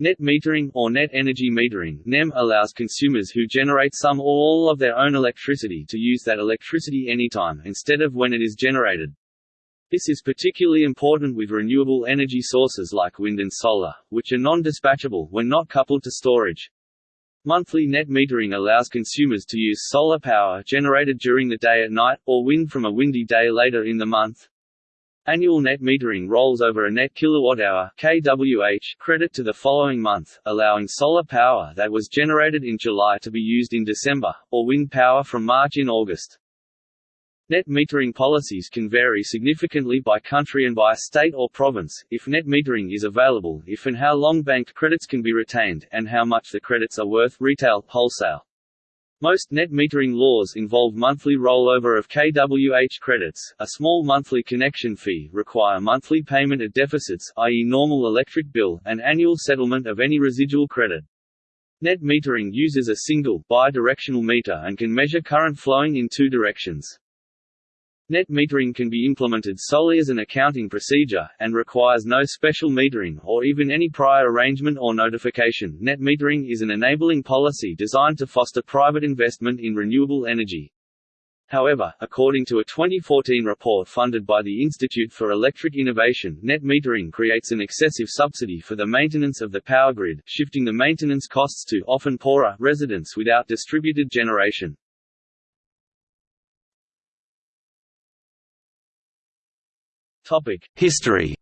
Net metering, or net energy metering NEM, allows consumers who generate some or all of their own electricity to use that electricity anytime, instead of when it is generated. This is particularly important with renewable energy sources like wind and solar, which are non-dispatchable when not coupled to storage. Monthly net metering allows consumers to use solar power generated during the day at night, or wind from a windy day later in the month. Annual net metering rolls over a net kilowatt-hour (kWh) credit to the following month, allowing solar power that was generated in July to be used in December, or wind power from March in August. Net metering policies can vary significantly by country and by state or province, if net metering is available, if and how long banked credits can be retained, and how much the credits are worth retail, wholesale. Most net metering laws involve monthly rollover of kWh credits, a small monthly connection fee, require monthly payment of deficits i.e. normal electric bill, and annual settlement of any residual credit. Net metering uses a single, bi-directional meter and can measure current flowing in two directions. Net metering can be implemented solely as an accounting procedure, and requires no special metering, or even any prior arrangement or notification. Net metering is an enabling policy designed to foster private investment in renewable energy. However, according to a 2014 report funded by the Institute for Electric Innovation, net metering creates an excessive subsidy for the maintenance of the power grid, shifting the maintenance costs to often poorer residents without distributed generation. History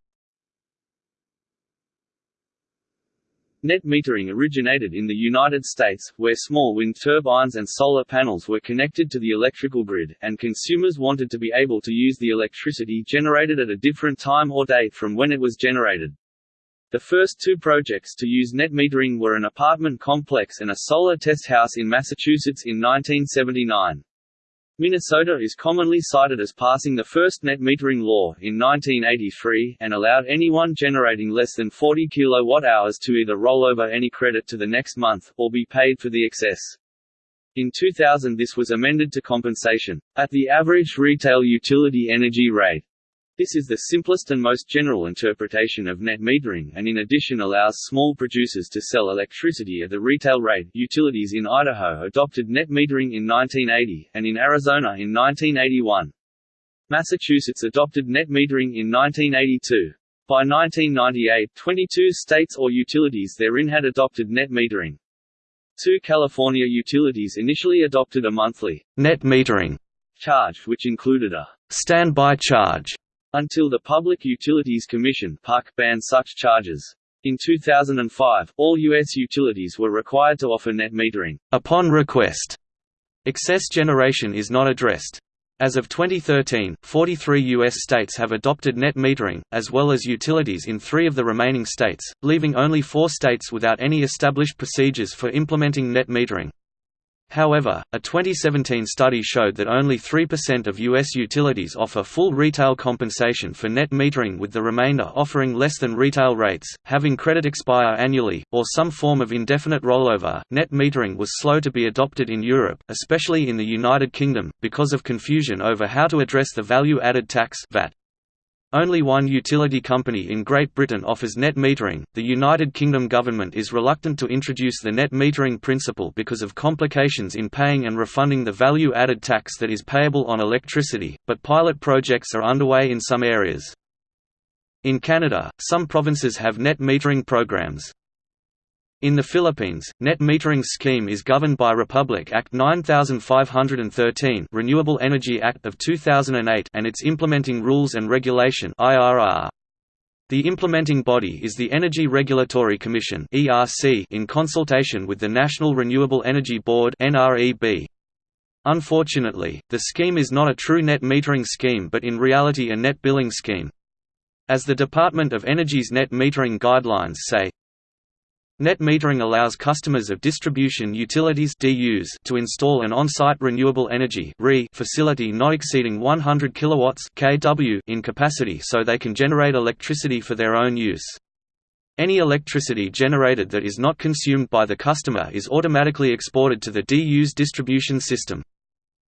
Net metering originated in the United States, where small wind turbines and solar panels were connected to the electrical grid, and consumers wanted to be able to use the electricity generated at a different time or date from when it was generated. The first two projects to use net metering were an apartment complex and a solar test house in Massachusetts in 1979. Minnesota is commonly cited as passing the first net metering law in 1983, and allowed anyone generating less than 40 kWh to either roll over any credit to the next month, or be paid for the excess. In 2000 this was amended to compensation, at the average retail utility energy rate. This is the simplest and most general interpretation of net metering and in addition allows small producers to sell electricity at the retail rate. Utilities in Idaho adopted net metering in 1980, and in Arizona in 1981. Massachusetts adopted net metering in 1982. By 1998, 22 states or utilities therein had adopted net metering. Two California utilities initially adopted a monthly net metering charge which included a standby charge until the Public Utilities Commission banned such charges. In 2005, all U.S. utilities were required to offer net metering. Upon request, excess generation is not addressed. As of 2013, 43 U.S. states have adopted net metering, as well as utilities in three of the remaining states, leaving only four states without any established procedures for implementing net metering. However, a 2017 study showed that only 3% of U.S. utilities offer full retail compensation for net metering with the remainder offering less than retail rates, having credit expire annually, or some form of indefinite rollover. Net metering was slow to be adopted in Europe, especially in the United Kingdom, because of confusion over how to address the value added tax VAT. Only one utility company in Great Britain offers net metering. The United Kingdom government is reluctant to introduce the net metering principle because of complications in paying and refunding the value added tax that is payable on electricity, but pilot projects are underway in some areas. In Canada, some provinces have net metering programs. In the Philippines, net metering scheme is governed by Republic Act 9513 Renewable Energy Act of 2008 and its implementing rules and regulation IRR. The implementing body is the Energy Regulatory Commission in consultation with the National Renewable Energy Board. Unfortunately, the scheme is not a true net metering scheme but in reality a net billing scheme. As the Department of Energy's net metering guidelines say, Net metering allows customers of distribution utilities DUs to install an on-site renewable energy RE facility not exceeding 100 kilowatts kW in capacity so they can generate electricity for their own use. Any electricity generated that is not consumed by the customer is automatically exported to the DU's distribution system.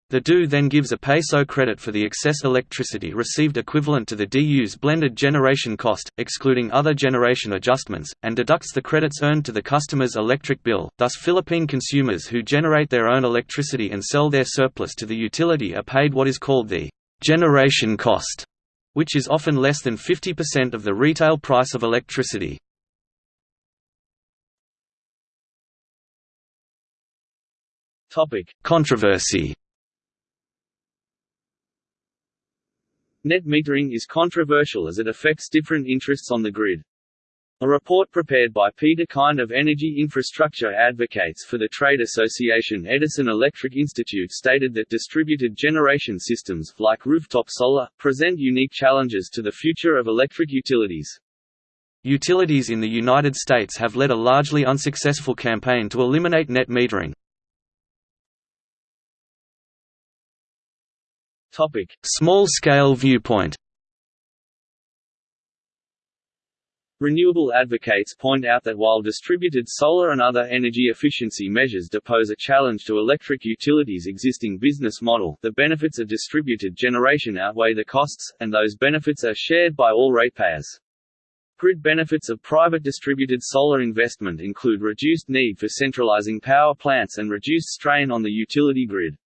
The DU then gives a peso credit for the excess electricity received equivalent to the DU's blended generation cost, excluding other generation adjustments, and deducts the credits earned to the customer's electric bill. Thus Philippine consumers who generate their own electricity and sell their surplus to the utility are paid what is called the generation cost, which is often less than 50% of the retail price of electricity. Controversy Net metering is controversial as it affects different interests on the grid. A report prepared by Peter Kind of Energy Infrastructure advocates for the trade association Edison Electric Institute stated that distributed generation systems, like rooftop solar, present unique challenges to the future of electric utilities. Utilities in the United States have led a largely unsuccessful campaign to eliminate net metering. Small-scale viewpoint Renewable advocates point out that while distributed solar and other energy efficiency measures depose a challenge to electric utilities' existing business model, the benefits of distributed generation outweigh the costs, and those benefits are shared by all ratepayers. Grid benefits of private distributed solar investment include reduced need for centralizing power plants and reduced strain on the utility grid.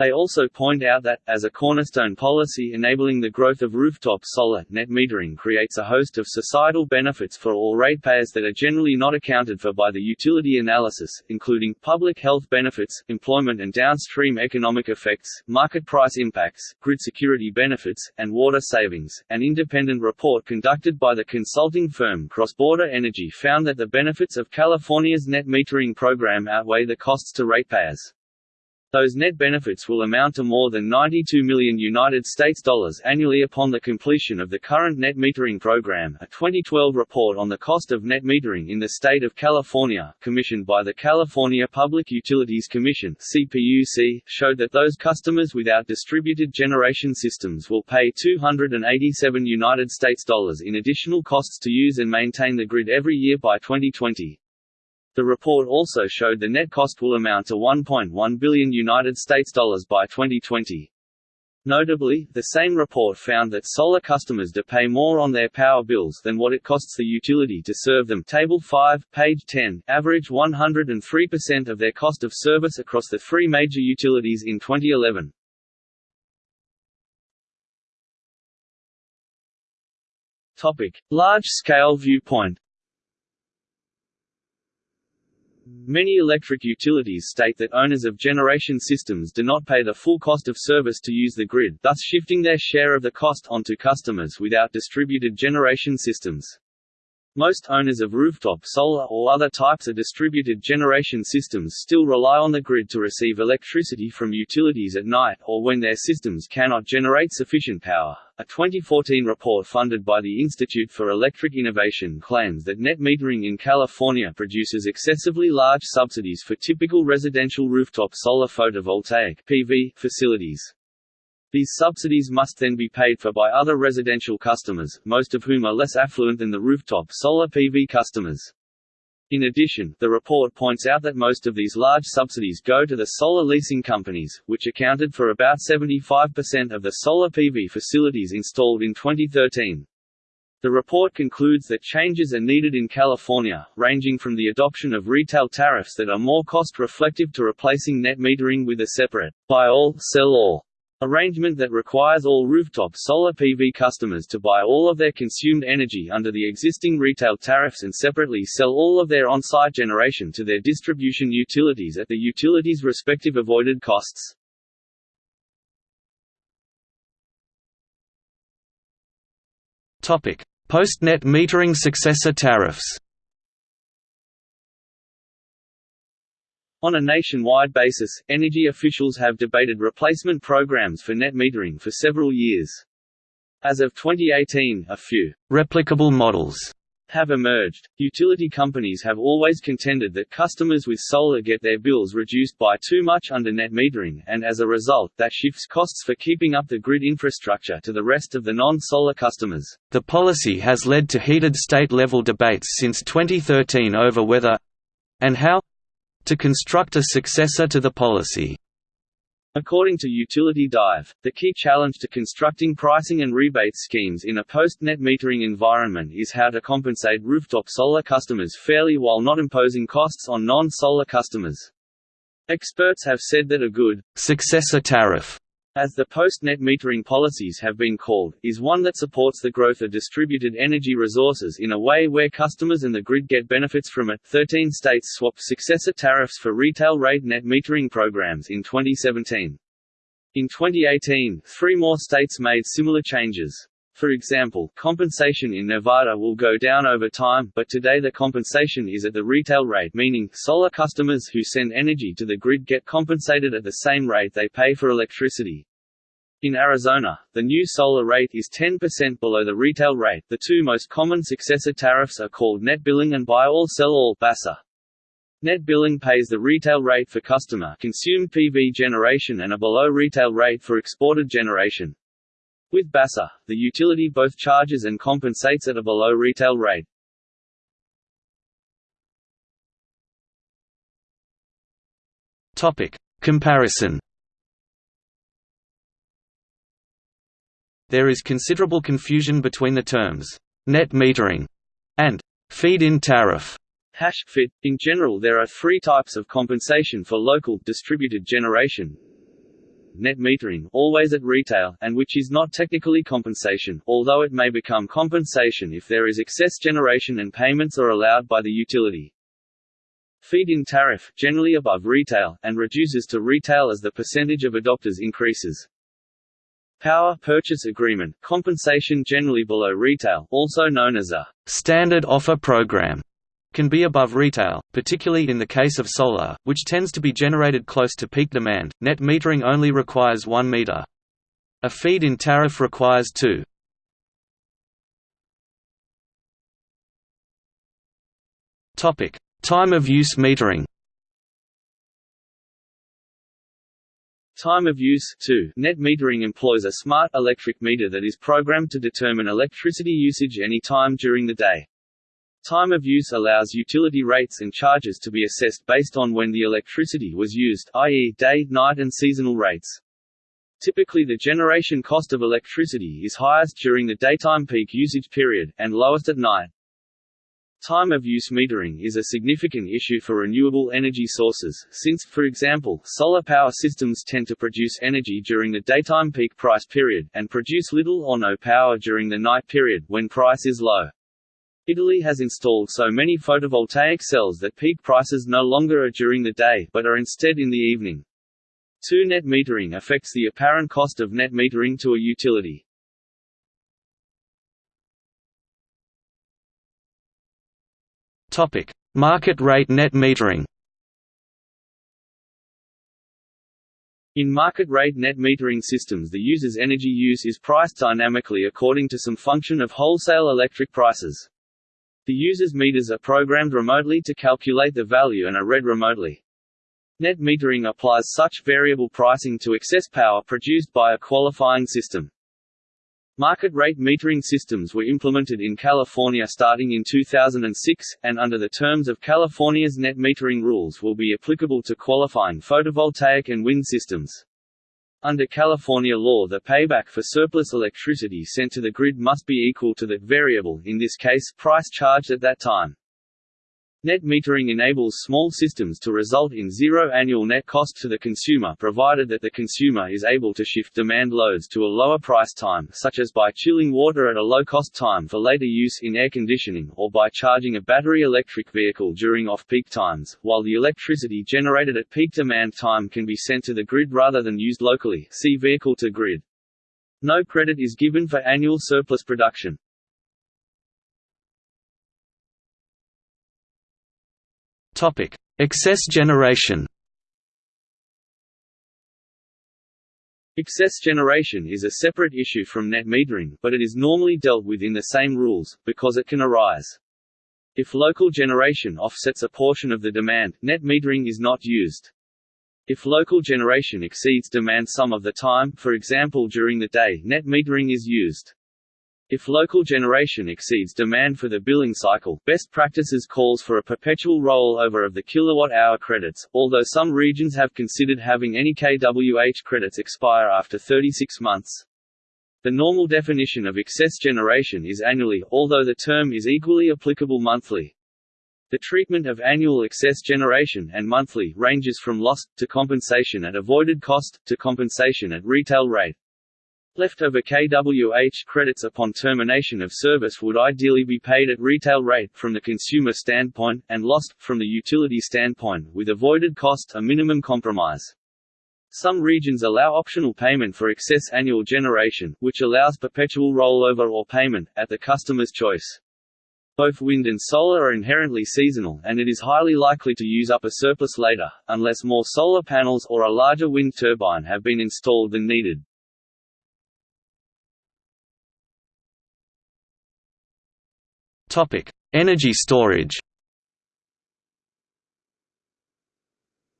They also point out that, as a cornerstone policy enabling the growth of rooftop solar, net metering creates a host of societal benefits for all ratepayers that are generally not accounted for by the utility analysis, including public health benefits, employment and downstream economic effects, market price impacts, grid security benefits, and water savings. An independent report conducted by the consulting firm Cross Border Energy found that the benefits of California's net metering program outweigh the costs to ratepayers. Those net benefits will amount to more than 92 million United States dollars annually upon the completion of the current net metering program. A 2012 report on the cost of net metering in the state of California, commissioned by the California Public Utilities Commission (CPUC), showed that those customers without distributed generation systems will pay 287 United States dollars in additional costs to use and maintain the grid every year by 2020. The report also showed the net cost will amount to 1.1 billion United States dollars by 2020. Notably, the same report found that solar customers do pay more on their power bills than what it costs the utility to serve them. Table 5, page 10, average 103% of their cost of service across the three major utilities in 2011. Topic: Large-scale viewpoint. Many electric utilities state that owners of generation systems do not pay the full cost of service to use the grid, thus shifting their share of the cost onto customers without distributed generation systems. Most owners of rooftop solar or other types of distributed generation systems still rely on the grid to receive electricity from utilities at night, or when their systems cannot generate sufficient power. A 2014 report funded by the Institute for Electric Innovation claims that net metering in California produces excessively large subsidies for typical residential rooftop solar photovoltaic (PV) facilities. These subsidies must then be paid for by other residential customers, most of whom are less affluent than the rooftop solar PV customers. In addition, the report points out that most of these large subsidies go to the solar leasing companies, which accounted for about 75% of the solar PV facilities installed in 2013. The report concludes that changes are needed in California, ranging from the adoption of retail tariffs that are more cost-reflective to replacing net metering with a separate buy all, sell all Arrangement that requires all rooftop solar PV customers to buy all of their consumed energy under the existing retail tariffs and separately sell all of their on-site generation to their distribution utilities at the utilities' respective avoided costs. Post-net metering successor tariffs On a nationwide basis, energy officials have debated replacement programs for net metering for several years. As of 2018, a few replicable models have emerged. Utility companies have always contended that customers with solar get their bills reduced by too much under net metering, and as a result, that shifts costs for keeping up the grid infrastructure to the rest of the non-solar customers. The policy has led to heated state-level debates since 2013 over whether and how to construct a successor to the policy. According to Utility Dive, the key challenge to constructing pricing and rebate schemes in a post-net metering environment is how to compensate rooftop solar customers fairly while not imposing costs on non-solar customers. Experts have said that a good successor tariff as the post-net metering policies have been called, is one that supports the growth of distributed energy resources in a way where customers and the grid get benefits from it. 13 states swapped successor tariffs for retail rate net metering programs in 2017. In 2018, three more states made similar changes. For example, compensation in Nevada will go down over time, but today the compensation is at the retail rate meaning, solar customers who send energy to the grid get compensated at the same rate they pay for electricity. In Arizona, the new solar rate is 10% below the retail rate the two most common successor tariffs are called net billing and buy all sell all BASA. Net billing pays the retail rate for customer consumed PV generation and a below retail rate for exported generation. With BASA, the utility both charges and compensates at a below retail rate. Topic: Comparison. There is considerable confusion between the terms net metering and feed-in tariff. Hash fit. In general, there are three types of compensation for local distributed generation, net metering always at retail, and which is not technically compensation, although it may become compensation if there is excess generation and payments are allowed by the utility. Feed-in tariff, generally above retail, and reduces to retail as the percentage of adopters increases. Power purchase agreement, compensation generally below retail, also known as a standard offer program can be above retail, particularly in the case of solar, which tends to be generated close to peak demand. Net metering only requires 1 meter. A feed-in tariff requires 2. Topic: Time of use metering. Time of use too. Net metering employs a smart electric meter that is programmed to determine electricity usage any time during the day. Time of use allows utility rates and charges to be assessed based on when the electricity was used i.e., day, night and seasonal rates. Typically the generation cost of electricity is highest during the daytime peak usage period, and lowest at night. Time of use metering is a significant issue for renewable energy sources, since, for example, solar power systems tend to produce energy during the daytime peak price period, and produce little or no power during the night period, when price is low. Italy has installed so many photovoltaic cells that peak prices no longer are during the day, but are instead in the evening. 2 Net metering affects the apparent cost of net metering to a utility. Topic: Market rate net metering. In market rate net metering systems the user's energy use is priced dynamically according to some function of wholesale electric prices. The user's meters are programmed remotely to calculate the value and are read remotely. Net metering applies such variable pricing to excess power produced by a qualifying system. Market rate metering systems were implemented in California starting in 2006, and under the terms of California's net metering rules will be applicable to qualifying photovoltaic and wind systems. Under California law the payback for surplus electricity sent to the grid must be equal to the variable in this case, price charged at that time. Net metering enables small systems to result in zero annual net cost to the consumer provided that the consumer is able to shift demand loads to a lower price time such as by chilling water at a low-cost time for later use in air conditioning or by charging a battery electric vehicle during off-peak times, while the electricity generated at peak demand time can be sent to the grid rather than used locally see vehicle to grid. No credit is given for annual surplus production. Topic: Excess generation. Excess generation is a separate issue from net metering, but it is normally dealt with in the same rules, because it can arise. If local generation offsets a portion of the demand, net metering is not used. If local generation exceeds demand some of the time, for example during the day, net metering is used. If local generation exceeds demand for the billing cycle, best practices calls for a perpetual rollover of the kilowatt-hour credits, although some regions have considered having any kWh credits expire after 36 months. The normal definition of excess generation is annually, although the term is equally applicable monthly. The treatment of annual excess generation and monthly ranges from lost, to compensation at avoided cost, to compensation at retail rate. Leftover kWh credits upon termination of service would ideally be paid at retail rate from the consumer standpoint, and lost, from the utility standpoint, with avoided cost a minimum compromise. Some regions allow optional payment for excess annual generation, which allows perpetual rollover or payment, at the customer's choice. Both wind and solar are inherently seasonal, and it is highly likely to use up a surplus later, unless more solar panels or a larger wind turbine have been installed than needed. Topic: Energy storage.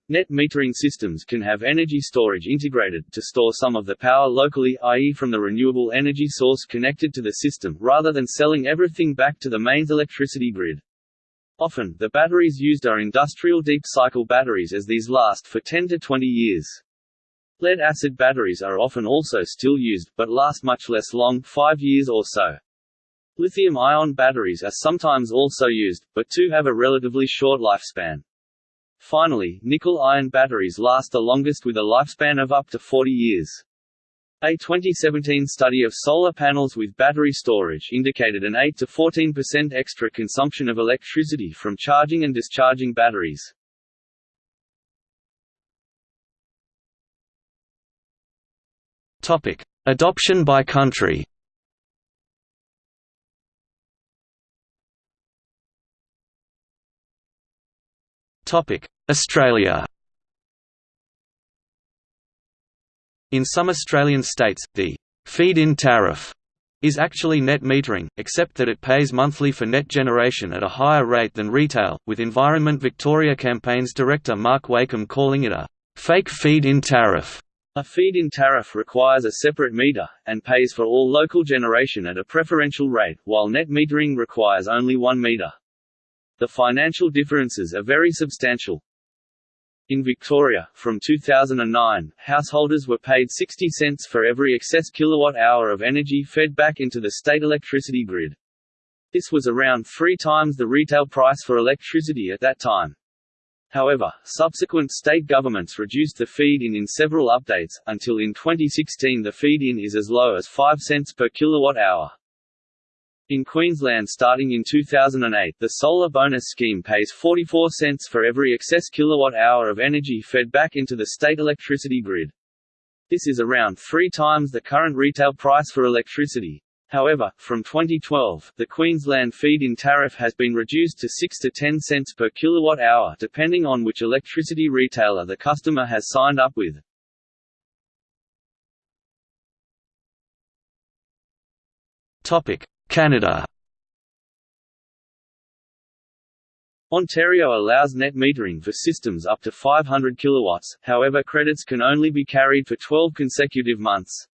Net metering systems can have energy storage integrated, to store some of the power locally i.e. from the renewable energy source connected to the system, rather than selling everything back to the mains electricity grid. Often, the batteries used are industrial deep-cycle batteries as these last for 10 to 20 years. Lead-acid batteries are often also still used, but last much less long 5 years or so. Lithium-ion batteries are sometimes also used, but too have a relatively short lifespan. Finally, nickel-iron batteries last the longest with a lifespan of up to 40 years. A 2017 study of solar panels with battery storage indicated an 8 to 14% extra consumption of electricity from charging and discharging batteries. Topic: Adoption by country. Australia In some Australian states, the feed-in tariff is actually net metering, except that it pays monthly for net generation at a higher rate than retail, with Environment Victoria campaign's director Mark Wakeham calling it a fake feed-in tariff. A feed-in tariff requires a separate meter, and pays for all local generation at a preferential rate, while net metering requires only one meter. The financial differences are very substantial. In Victoria, from 2009, householders were paid 60 cents for every excess kilowatt-hour of energy fed back into the state electricity grid. This was around three times the retail price for electricity at that time. However, subsequent state governments reduced the feed-in in several updates, until in 2016 the feed-in is as low as 5 cents per kilowatt-hour. In Queensland starting in 2008 the solar bonus scheme pays 44 cents for every excess kilowatt-hour of energy fed back into the state electricity grid. This is around three times the current retail price for electricity. However, from 2012, the Queensland feed-in tariff has been reduced to 6 to 10 cents per kilowatt-hour depending on which electricity retailer the customer has signed up with. Topic: Canada Ontario allows net metering for systems up to 500 kilowatts, however credits can only be carried for 12 consecutive months.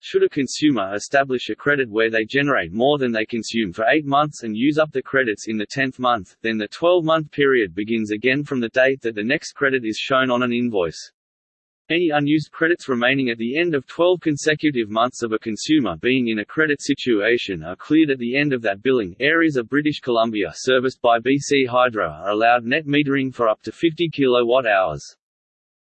Should a consumer establish a credit where they generate more than they consume for 8 months and use up the credits in the 10th month, then the 12-month period begins again from the date that the next credit is shown on an invoice. Any unused credits remaining at the end of 12 consecutive months of a consumer being in a credit situation are cleared at the end of that billing. Areas of British Columbia serviced by BC Hydro are allowed net metering for up to 50 kilowatt hours.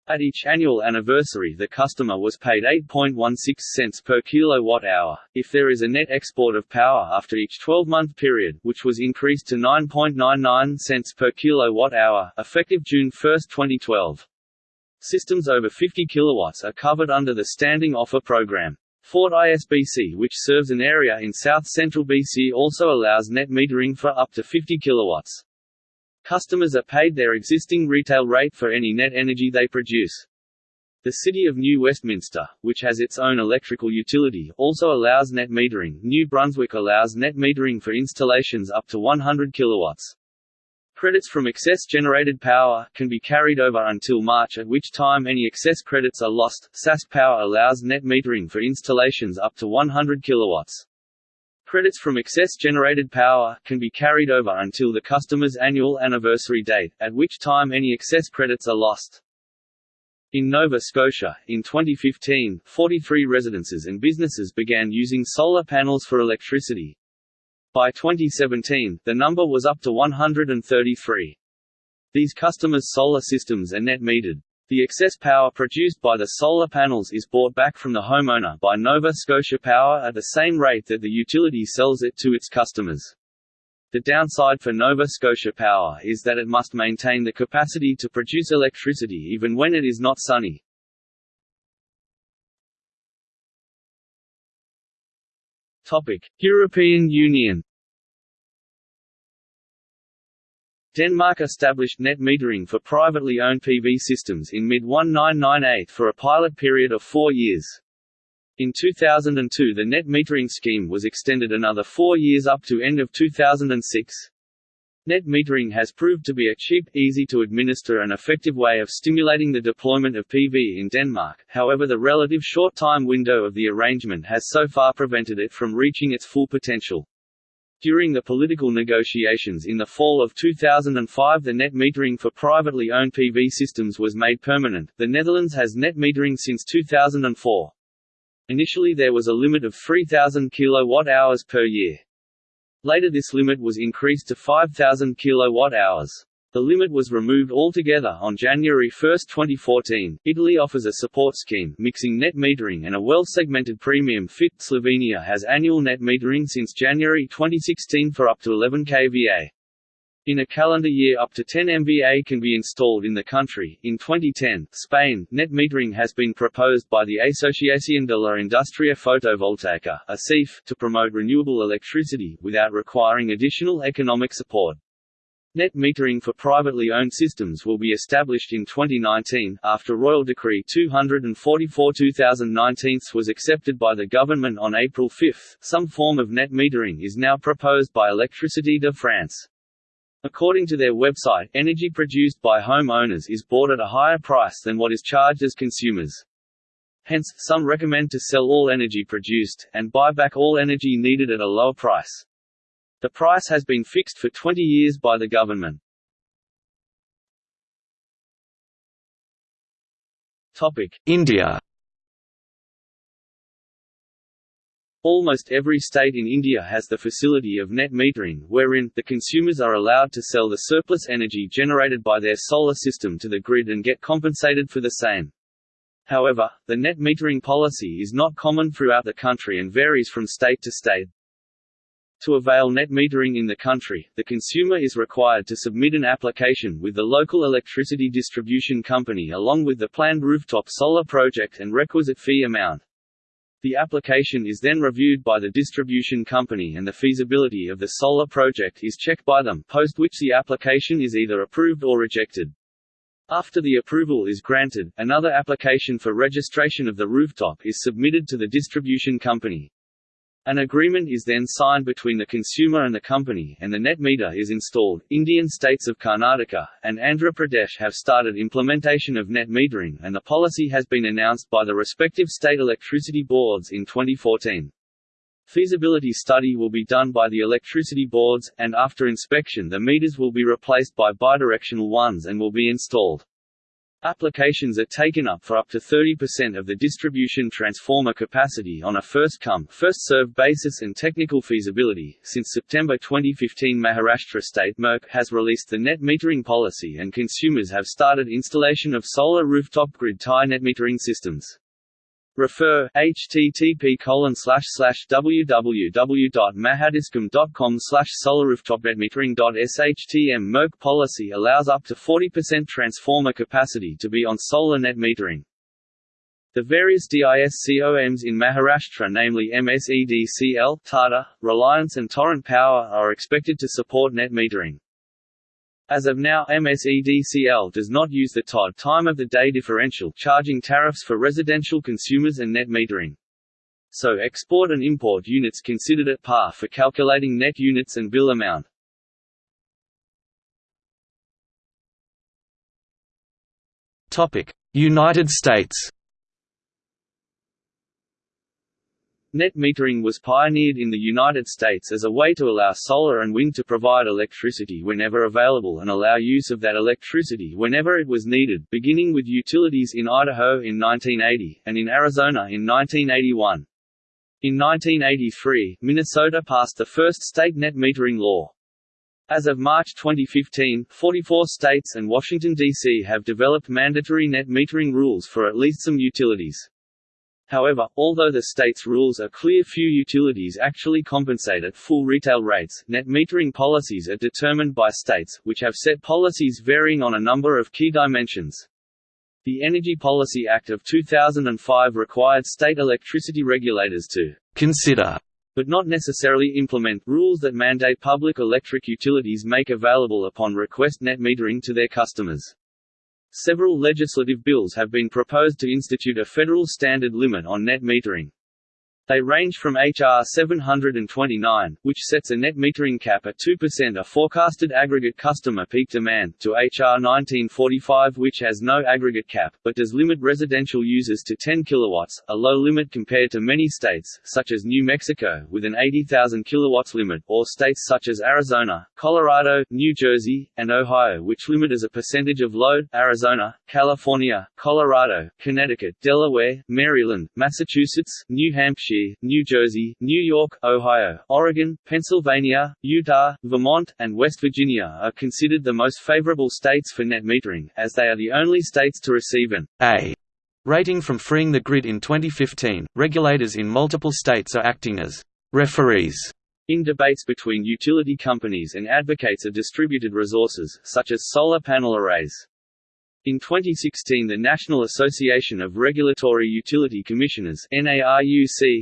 At each annual anniversary the customer was paid 8.16 cents per kilowatt-hour, if there is a net export of power after each 12-month period, which was increased to 9.99 cents per kilowatt-hour, effective June 1, 2012. Systems over 50 kilowatts are covered under the Standing Offer Program. FortisBC which serves an area in south-central BC also allows net metering for up to 50 kilowatts. Customers are paid their existing retail rate for any net energy they produce. The City of New Westminster, which has its own electrical utility, also allows net metering. New Brunswick allows net metering for installations up to 100 kilowatts. Credits from excess generated power can be carried over until March at which time any excess credits are lost. SaskPower allows net metering for installations up to 100 kilowatts. Credits from excess generated power can be carried over until the customer's annual anniversary date, at which time any excess credits are lost. In Nova Scotia, in 2015, 43 residences and businesses began using solar panels for electricity. By 2017, the number was up to 133. These customers' solar systems are net metered. The excess power produced by the solar panels is bought back from the homeowner by Nova Scotia Power at the same rate that the utility sells it to its customers. The downside for Nova Scotia Power is that it must maintain the capacity to produce electricity even when it is not sunny. Topic: European Union Denmark established net metering for privately owned PV systems in mid-1998 for a pilot period of four years. In 2002 the net metering scheme was extended another four years up to end of 2006. Net metering has proved to be a cheap, easy to administer and effective way of stimulating the deployment of PV in Denmark, however the relative short time window of the arrangement has so far prevented it from reaching its full potential. During the political negotiations in the fall of 2005 the net metering for privately owned PV systems was made permanent. The Netherlands has net metering since 2004. Initially there was a limit of 3000 kWh per year. Later this limit was increased to 5000 kWh. The limit was removed altogether on January 1, 2014. Italy offers a support scheme mixing net metering and a well-segmented premium fit. Slovenia has annual net metering since January 2016 for up to 11 kVA. In a calendar year up to 10 MVA can be installed in the country. In 2010, Spain, net metering has been proposed by the Asociación de la Industria Fotovoltaica ASIF, to promote renewable electricity, without requiring additional economic support. Net metering for privately owned systems will be established in 2019, after Royal Decree 244-2019 was accepted by the government on April 5. Some form of net metering is now proposed by Électricité de France. According to their website, energy produced by home owners is bought at a higher price than what is charged as consumers. Hence, some recommend to sell all energy produced, and buy back all energy needed at a lower price. The price has been fixed for 20 years by the government. India Almost every state in India has the facility of net metering, wherein, the consumers are allowed to sell the surplus energy generated by their solar system to the grid and get compensated for the same. However, the net metering policy is not common throughout the country and varies from state to state. To avail net metering in the country, the consumer is required to submit an application with the local electricity distribution company along with the planned rooftop solar project and requisite fee amount. The application is then reviewed by the distribution company and the feasibility of the solar project is checked by them, post which the application is either approved or rejected. After the approval is granted, another application for registration of the rooftop is submitted to the distribution company. An agreement is then signed between the consumer and the company, and the net meter is installed. Indian states of Karnataka and Andhra Pradesh have started implementation of net metering, and the policy has been announced by the respective state electricity boards in 2014. Feasibility study will be done by the electricity boards, and after inspection the meters will be replaced by bidirectional ones and will be installed. Applications are taken up for up to 30% of the distribution transformer capacity on a first-come, first-served basis and technical feasibility. Since September 2015, Maharashtra State MERC has released the net metering policy and consumers have started installation of solar rooftop grid tie net metering systems. Refer http www.mahadiscom.com slash solarrooftopnetmetering.shtm MERC policy allows up to 40% transformer capacity to be on solar net metering. The various DISCOMs in Maharashtra namely MSEDCL, Tata, Reliance and Torrent Power are expected to support net metering. As of now MSEDCL does not use the TOD time of the day differential charging tariffs for residential consumers and net metering. So export and import units considered at par for calculating net units and bill amount. United States Net metering was pioneered in the United States as a way to allow solar and wind to provide electricity whenever available and allow use of that electricity whenever it was needed, beginning with utilities in Idaho in 1980, and in Arizona in 1981. In 1983, Minnesota passed the first state net metering law. As of March 2015, 44 states and Washington, D.C. have developed mandatory net metering rules for at least some utilities. However, although the state's rules are clear few utilities actually compensate at full retail rates, net metering policies are determined by states, which have set policies varying on a number of key dimensions. The Energy Policy Act of 2005 required state electricity regulators to consider but not necessarily implement, rules that mandate public electric utilities make available upon request net metering to their customers. Several legislative bills have been proposed to institute a federal standard limit on net metering. They range from H.R. 729, which sets a net metering cap at 2% of forecasted aggregate customer peak demand, to H.R. 1945 which has no aggregate cap, but does limit residential users to 10 kW, a low limit compared to many states, such as New Mexico, with an 80,000 kW limit, or states such as Arizona, Colorado, New Jersey, and Ohio which limit as a percentage of load, Arizona, California, Colorado, Connecticut, Delaware, Maryland, Massachusetts, New Hampshire, New Jersey, New York, Ohio, Oregon, Pennsylvania, Utah, Vermont, and West Virginia are considered the most favorable states for net metering, as they are the only states to receive an A rating from Freeing the Grid in 2015. Regulators in multiple states are acting as referees in debates between utility companies and advocates of distributed resources, such as solar panel arrays. In 2016 the National Association of Regulatory Utility Commissioners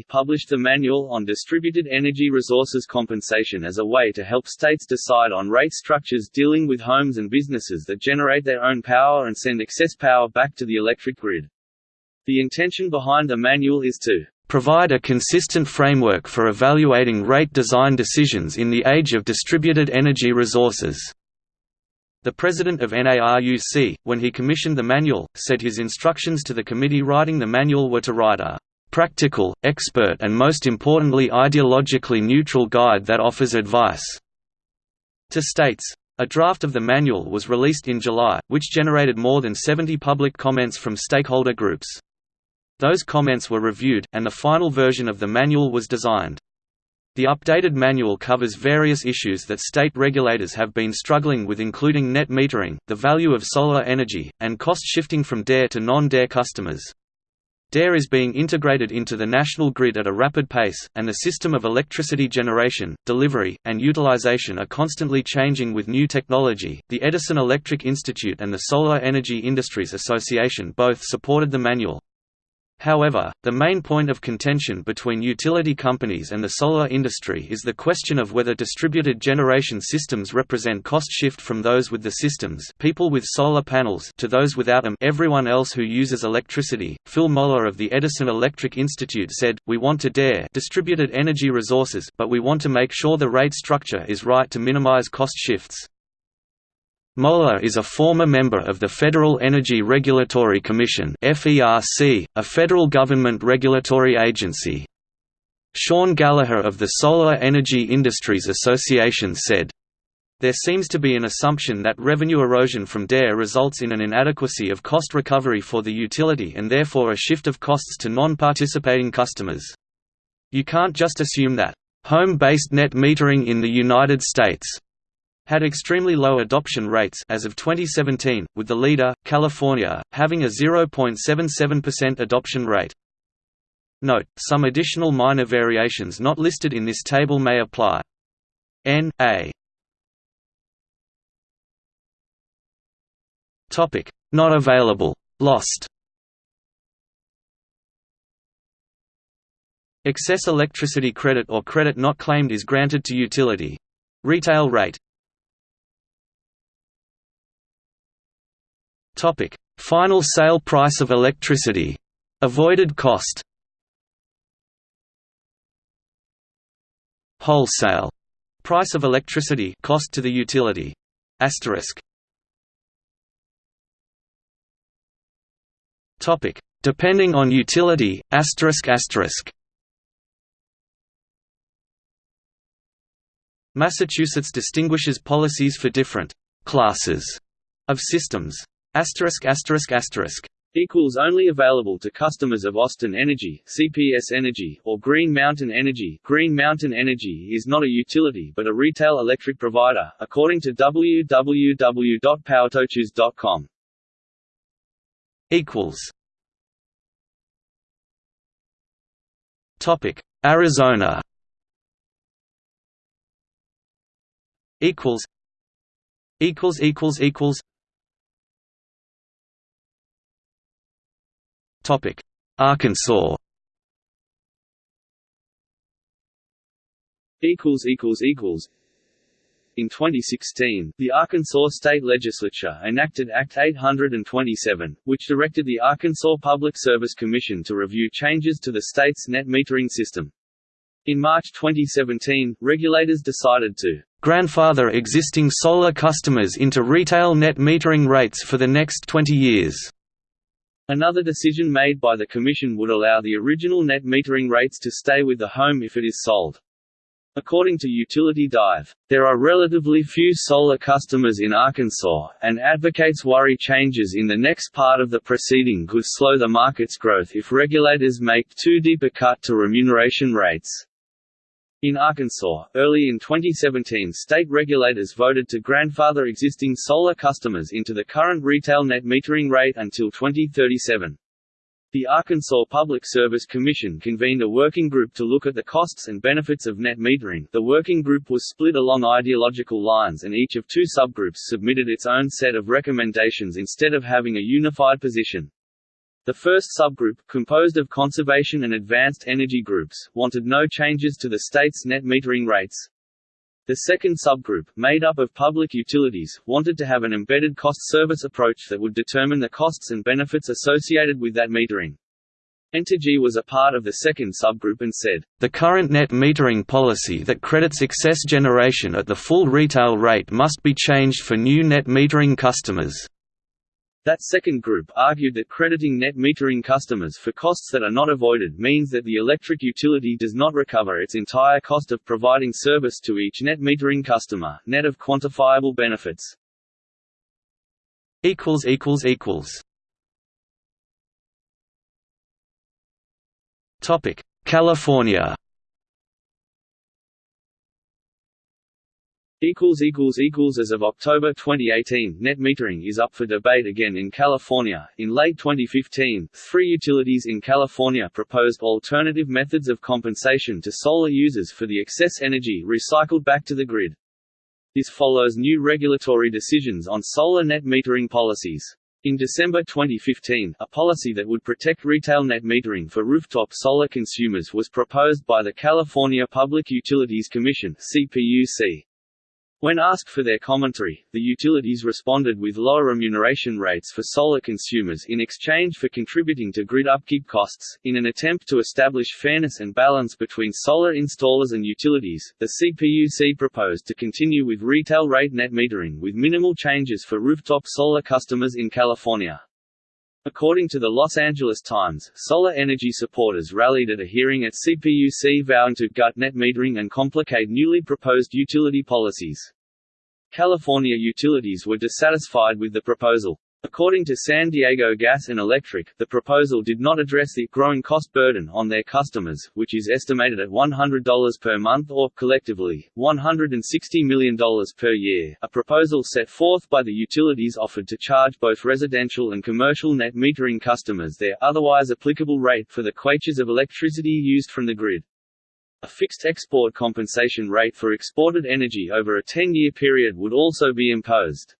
published the Manual on Distributed Energy Resources Compensation as a way to help states decide on rate structures dealing with homes and businesses that generate their own power and send excess power back to the electric grid. The intention behind the manual is to provide a consistent framework for evaluating rate design decisions in the age of distributed energy resources. The president of NARUC, when he commissioned the manual, said his instructions to the committee writing the manual were to write a practical, expert and most importantly ideologically neutral guide that offers advice to states. A draft of the manual was released in July, which generated more than 70 public comments from stakeholder groups. Those comments were reviewed, and the final version of the manual was designed. The updated manual covers various issues that state regulators have been struggling with including net metering, the value of solar energy, and cost shifting from DER to non-DER customers. DER is being integrated into the national grid at a rapid pace, and the system of electricity generation, delivery, and utilization are constantly changing with new technology. The Edison Electric Institute and the Solar Energy Industries Association both supported the manual. However, the main point of contention between utility companies and the solar industry is the question of whether distributed generation systems represent cost shift from those with the systems people with solar panels to those without them everyone else who uses electricity. Phil Moeller of the Edison Electric Institute said, We want to DER distributed energy resources but we want to make sure the rate structure is right to minimize cost shifts. Moeller is a former member of the Federal Energy Regulatory Commission a federal government regulatory agency. Sean Gallagher of the Solar Energy Industries Association said, there seems to be an assumption that revenue erosion from DER results in an inadequacy of cost recovery for the utility and therefore a shift of costs to non-participating customers. You can't just assume that, "...home-based net metering in the United States," had extremely low adoption rates as of 2017, with the leader, California, having a 0.77% adoption rate. Note, some additional minor variations not listed in this table may apply. N A Topic not available lost Excess electricity credit or credit not claimed is granted to utility. Retail rate Topic: Final sale price of electricity. Avoided cost. Wholesale price of electricity cost to the utility. Asterisk. Topic: Depending on utility. Asterisk asterisk. Massachusetts distinguishes policies for different classes of systems. Asterisk asterisk asterisk. Equals only available to customers of Austin Energy, CPS Energy, or Green Mountain Energy. Green Mountain Energy is not a utility but a retail electric provider, according to www.powertochoose.com. Equals. Topic: Arizona. Equals. Equals equals equals. Topic: Arkansas. Equals equals equals. In 2016, the Arkansas State Legislature enacted Act 827, which directed the Arkansas Public Service Commission to review changes to the state's net metering system. In March 2017, regulators decided to grandfather existing solar customers into retail net metering rates for the next 20 years. Another decision made by the Commission would allow the original net metering rates to stay with the home if it is sold. According to Utility Dive, there are relatively few solar customers in Arkansas, and advocates worry changes in the next part of the proceeding could slow the market's growth if regulators make too deep a cut to remuneration rates. In Arkansas, early in 2017 state regulators voted to grandfather existing solar customers into the current retail net metering rate until 2037. The Arkansas Public Service Commission convened a working group to look at the costs and benefits of net metering. The working group was split along ideological lines and each of two subgroups submitted its own set of recommendations instead of having a unified position. The first subgroup, composed of conservation and advanced energy groups, wanted no changes to the state's net metering rates. The second subgroup, made up of public utilities, wanted to have an embedded cost-service approach that would determine the costs and benefits associated with that metering. Entergy was a part of the second subgroup and said, The current net metering policy that credits excess generation at the full retail rate must be changed for new net metering customers. That second group argued that crediting net metering customers for costs that are not avoided means that the electric utility does not recover its entire cost of providing service to each net metering customer, net of quantifiable benefits. California equals equals equals as of October 2018 net metering is up for debate again in California. In late 2015 three utilities in California proposed alternative methods of compensation to solar users for the excess energy recycled back to the grid. This follows new regulatory decisions on solar net metering policies. In December 2015, a policy that would protect retail net metering for rooftop solar consumers was proposed by the California Public Utilities Commission (CPUC). When asked for their commentary, the utilities responded with lower remuneration rates for solar consumers in exchange for contributing to grid upkeep costs. In an attempt to establish fairness and balance between solar installers and utilities, the CPUC proposed to continue with retail rate net metering with minimal changes for rooftop solar customers in California. According to the Los Angeles Times, solar energy supporters rallied at a hearing at CPUC vowing to gut net metering and complicate newly proposed utility policies. California utilities were dissatisfied with the proposal. According to San Diego Gas and Electric, the proposal did not address the growing cost burden on their customers, which is estimated at $100 per month or, collectively, $160 million per year. A proposal set forth by the utilities offered to charge both residential and commercial net metering customers their otherwise applicable rate for the quaches of electricity used from the grid. A fixed export compensation rate for exported energy over a 10-year period would also be imposed.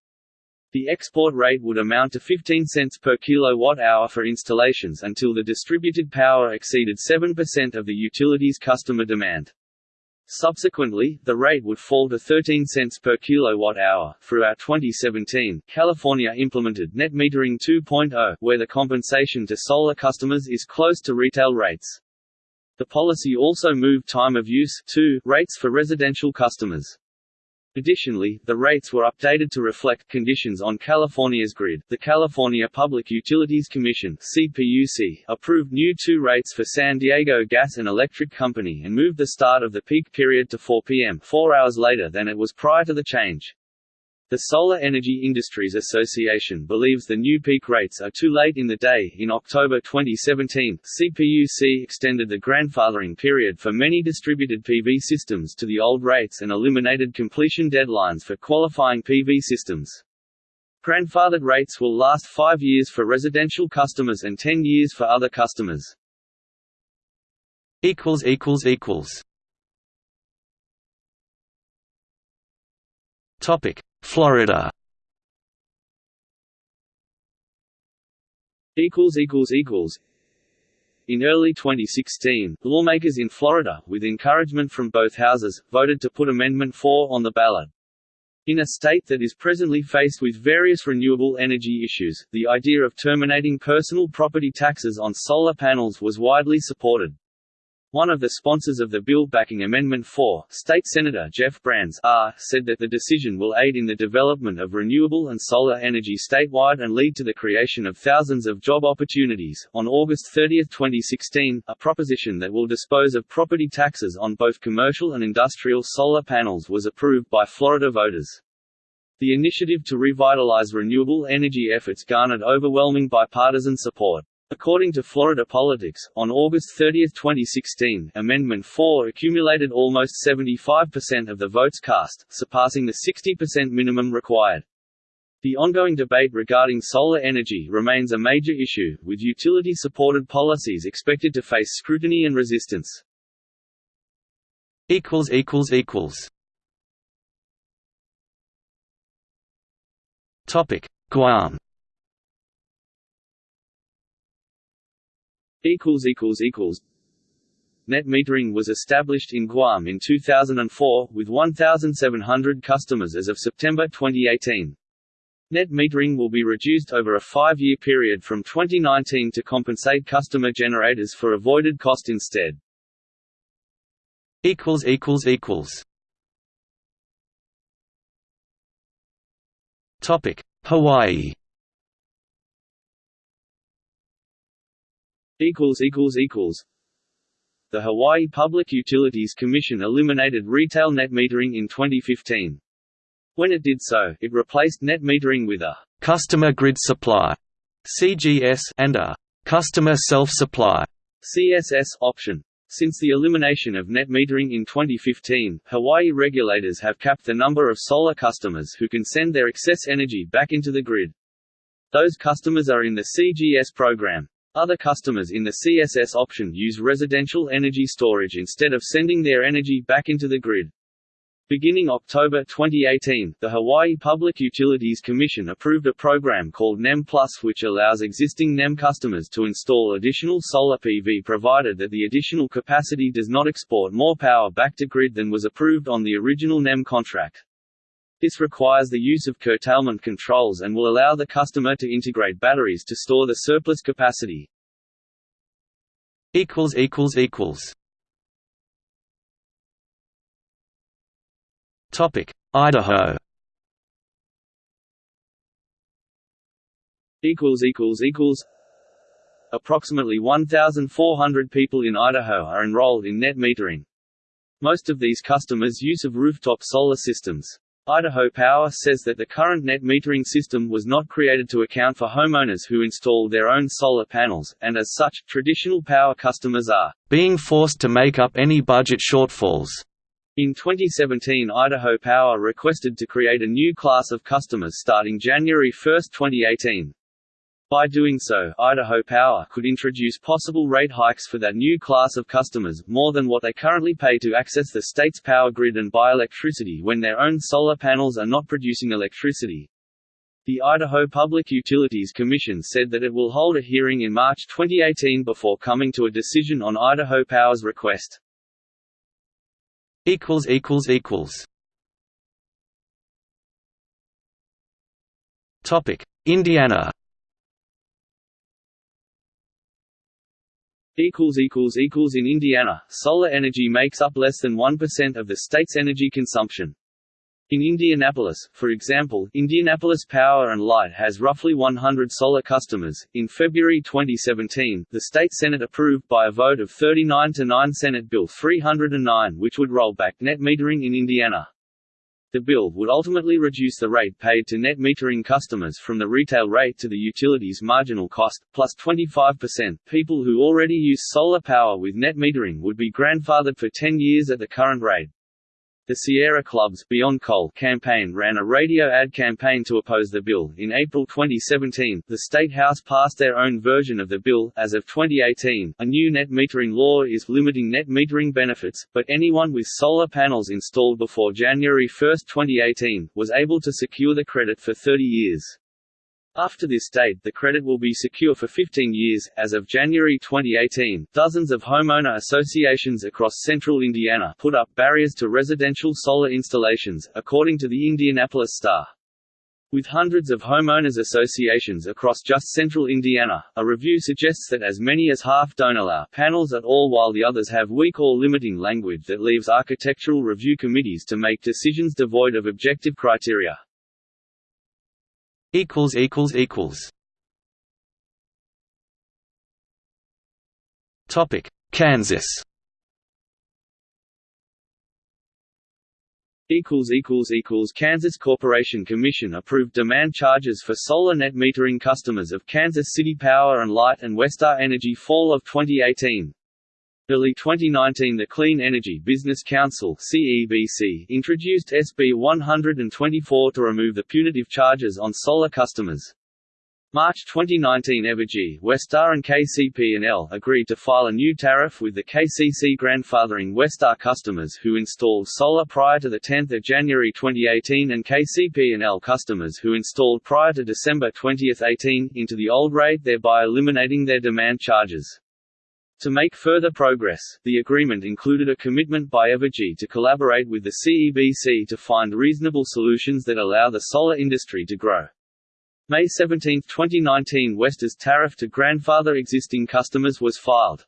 The export rate would amount to 15 cents per kilowatt-hour for installations until the distributed power exceeded 7% of the utility's customer demand. Subsequently, the rate would fall to 13 cents per kilowatt-hour. Throughout 2017, California implemented Net Metering 2.0, where the compensation to solar customers is close to retail rates. The policy also moved time of use to rates for residential customers. Additionally, the rates were updated to reflect conditions on California's grid. The California Public Utilities Commission (CPUC) approved new 2 rates for San Diego Gas and Electric Company and moved the start of the peak period to 4 p.m., 4 hours later than it was prior to the change. The Solar Energy Industries Association believes the new peak rates are too late in the day. In October 2017, CPUC extended the grandfathering period for many distributed PV systems to the old rates and eliminated completion deadlines for qualifying PV systems. Grandfathered rates will last five years for residential customers and 10 years for other customers. Topic Florida equals equals equals in early 2016, lawmakers in Florida, with encouragement from both houses, voted to put Amendment 4 on the ballot. In a state that is presently faced with various renewable energy issues, the idea of terminating personal property taxes on solar panels was widely supported. One of the sponsors of the bill backing Amendment 4, State Senator Jeff Brandes R., said that the decision will aid in the development of renewable and solar energy statewide and lead to the creation of thousands of job opportunities. On August 30, 2016, a proposition that will dispose of property taxes on both commercial and industrial solar panels was approved by Florida voters. The initiative to revitalize renewable energy efforts garnered overwhelming bipartisan support. According to Florida Politics, on August 30, 2016, Amendment 4 accumulated almost 75% of the votes cast, surpassing the 60% minimum required. The ongoing debate regarding solar energy remains a major issue, with utility-supported policies expected to face scrutiny and resistance. Guam Net metering was established in Guam in 2004, with 1,700 customers as of September 2018. Net metering will be reduced over a five-year period from 2019 to compensate customer generators for avoided cost instead. Topic: Hawaii The Hawaii Public Utilities Commission eliminated retail net metering in 2015. When it did so, it replaced net metering with a «customer grid supply» CGS and a «customer self-supply» CSS option. Since the elimination of net metering in 2015, Hawaii regulators have capped the number of solar customers who can send their excess energy back into the grid. Those customers are in the CGS program. Other customers in the CSS option use residential energy storage instead of sending their energy back into the grid. Beginning October 2018, the Hawaii Public Utilities Commission approved a program called NEM Plus which allows existing NEM customers to install additional solar PV provided that the additional capacity does not export more power back to grid than was approved on the original NEM contract. This requires the use of curtailment controls and will allow the customer to integrate batteries to store the surplus capacity. equals equals equals Topic: Idaho. Equals equals equals. Approximately 1,400 people in Idaho are enrolled in net metering. Most of these customers use of rooftop solar systems. Idaho Power says that the current net metering system was not created to account for homeowners who install their own solar panels, and as such, traditional power customers are being forced to make up any budget shortfalls. In 2017 Idaho Power requested to create a new class of customers starting January 1, 2018. By doing so, Idaho Power could introduce possible rate hikes for that new class of customers, more than what they currently pay to access the state's power grid and buy electricity when their own solar panels are not producing electricity. The Idaho Public Utilities Commission said that it will hold a hearing in March 2018 before coming to a decision on Idaho Power's request. Indiana In Indiana, solar energy makes up less than 1% of the state's energy consumption. In Indianapolis, for example, Indianapolis Power and Light has roughly 100 solar customers. In February 2017, the state Senate approved by a vote of 39 to 9 Senate Bill 309 which would roll back net metering in Indiana. The bill would ultimately reduce the rate paid to net metering customers from the retail rate to the utility's marginal cost, plus 25%. People who already use solar power with net metering would be grandfathered for 10 years at the current rate. The Sierra Club's Beyond Coal campaign ran a radio ad campaign to oppose the bill. In April 2017, the State House passed their own version of the bill. As of 2018, a new net metering law is limiting net metering benefits, but anyone with solar panels installed before January 1, 2018, was able to secure the credit for 30 years. After this date, the credit will be secure for 15 years. As of January 2018, dozens of homeowner associations across central Indiana put up barriers to residential solar installations, according to the Indianapolis Star. With hundreds of homeowners associations across just central Indiana, a review suggests that as many as half don't allow panels at all while the others have weak or limiting language that leaves architectural review committees to make decisions devoid of objective criteria equals equals equals. Topic Kansas. Equals equals equals Kansas Corporation Commission approved demand charges for solar net metering customers of Kansas City Power and Light and Westar Energy fall of 2018 Early 2019 the Clean Energy Business Council CEBC introduced SB 124 to remove the punitive charges on solar customers. March 2019 Evergy, Westar and KCP&L agreed to file a new tariff with the KCC grandfathering Westar customers who installed solar prior to 10 January 2018 and KCP&L customers who installed prior to December 2018 into the old rate thereby eliminating their demand charges. To make further progress, the agreement included a commitment by Evergy to collaborate with the CEBC to find reasonable solutions that allow the solar industry to grow. May 17, 2019 Westar's tariff to grandfather existing customers was filed.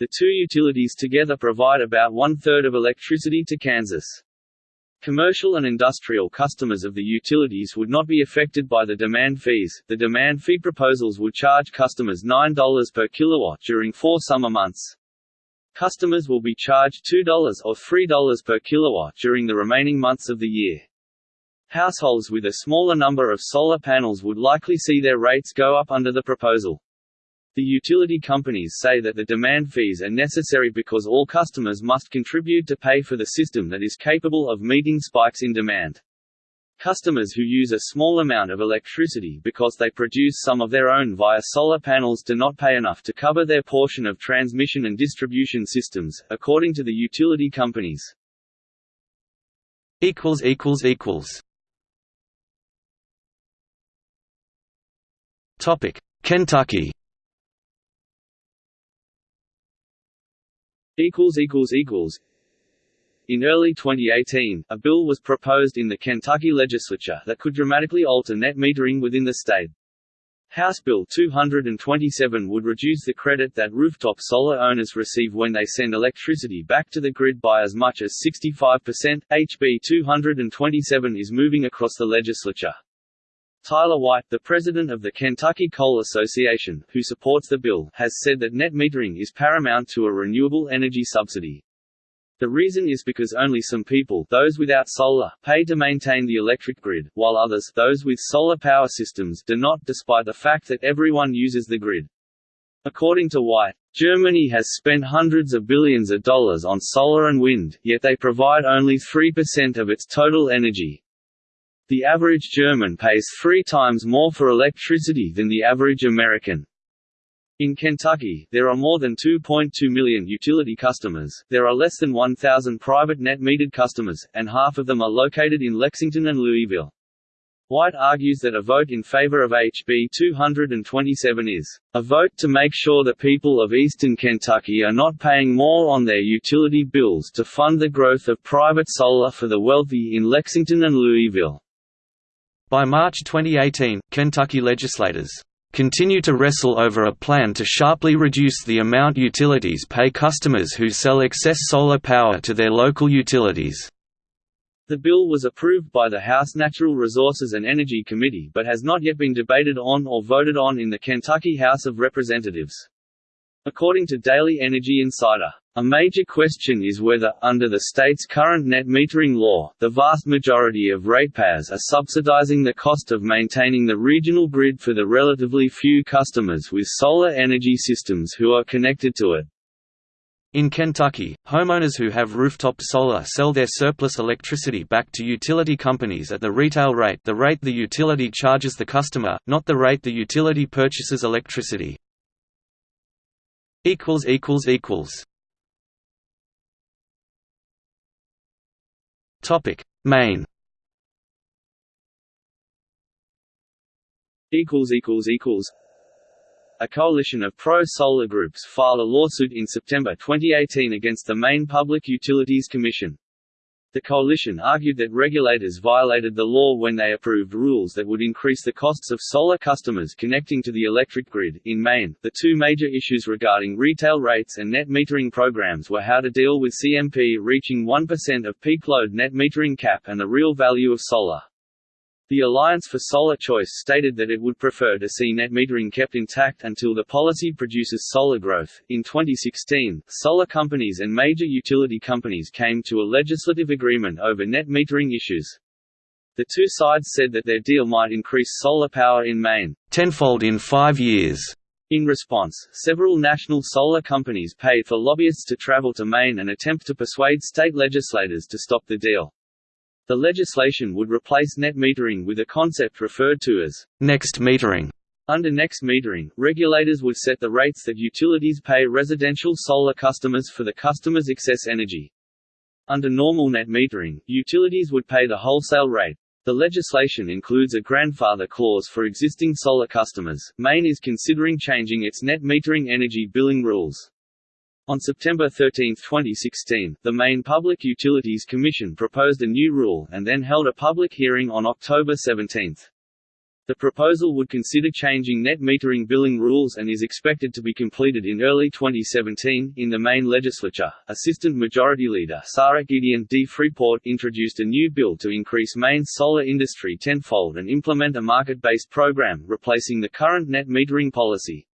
The two utilities together provide about one-third of electricity to Kansas. Commercial and industrial customers of the utilities would not be affected by the demand fees. The demand fee proposals would charge customers $9 per kilowatt during four summer months. Customers will be charged $2 or $3 per kilowatt during the remaining months of the year. Households with a smaller number of solar panels would likely see their rates go up under the proposal. The utility companies say that the demand fees are necessary because all customers must contribute to pay for the system that is capable of meeting spikes in demand. Customers who use a small amount of electricity because they produce some of their own via solar panels do not pay enough to cover their portion of transmission and distribution systems, according to the utility companies. Kentucky in early 2018, a bill was proposed in the Kentucky legislature that could dramatically alter net metering within the state. House Bill 227 would reduce the credit that rooftop solar owners receive when they send electricity back to the grid by as much as 65%. HB 227 is moving across the legislature. Tyler White, the president of the Kentucky Coal Association, who supports the bill, has said that net metering is paramount to a renewable energy subsidy. The reason is because only some people those without solar, pay to maintain the electric grid, while others those with solar power systems do not despite the fact that everyone uses the grid. According to White, Germany has spent hundreds of billions of dollars on solar and wind, yet they provide only 3% of its total energy. The average German pays three times more for electricity than the average American. In Kentucky, there are more than 2.2 million utility customers, there are less than 1,000 private net-metered customers, and half of them are located in Lexington and Louisville. White argues that a vote in favor of HB 227 is a vote to make sure the people of eastern Kentucky are not paying more on their utility bills to fund the growth of private solar for the wealthy in Lexington and Louisville. By March 2018, Kentucky legislators continue to wrestle over a plan to sharply reduce the amount utilities pay customers who sell excess solar power to their local utilities. The bill was approved by the House Natural Resources and Energy Committee but has not yet been debated on or voted on in the Kentucky House of Representatives. According to Daily Energy Insider, a major question is whether, under the state's current net metering law, the vast majority of ratepayers are subsidizing the cost of maintaining the regional grid for the relatively few customers with solar energy systems who are connected to it. In Kentucky, homeowners who have rooftop solar sell their surplus electricity back to utility companies at the retail rate the rate the utility charges the customer, not the rate the utility purchases electricity. Maine a coalition of pro-solar groups filed a lawsuit in September 2018 against the Maine Public Utilities Commission. The coalition argued that regulators violated the law when they approved rules that would increase the costs of solar customers connecting to the electric grid. In Maine, the two major issues regarding retail rates and net metering programs were how to deal with CMP reaching 1% of peak load net metering cap and the real value of solar. The Alliance for Solar Choice stated that it would prefer to see net metering kept intact until the policy produces solar growth. In 2016, solar companies and major utility companies came to a legislative agreement over net metering issues. The two sides said that their deal might increase solar power in Maine tenfold in five years. In response, several national solar companies paid for lobbyists to travel to Maine and attempt to persuade state legislators to stop the deal. The legislation would replace net metering with a concept referred to as next metering. Under next metering, regulators would set the rates that utilities pay residential solar customers for the customer's excess energy. Under normal net metering, utilities would pay the wholesale rate. The legislation includes a grandfather clause for existing solar customers. Maine is considering changing its net metering energy billing rules. On September 13, 2016, the Maine Public Utilities Commission proposed a new rule and then held a public hearing on October 17. The proposal would consider changing net metering billing rules and is expected to be completed in early 2017. In the Maine legislature, Assistant Majority Leader Sara Gideon D. Freeport introduced a new bill to increase Maine's solar industry tenfold and implement a market based program replacing the current net metering policy.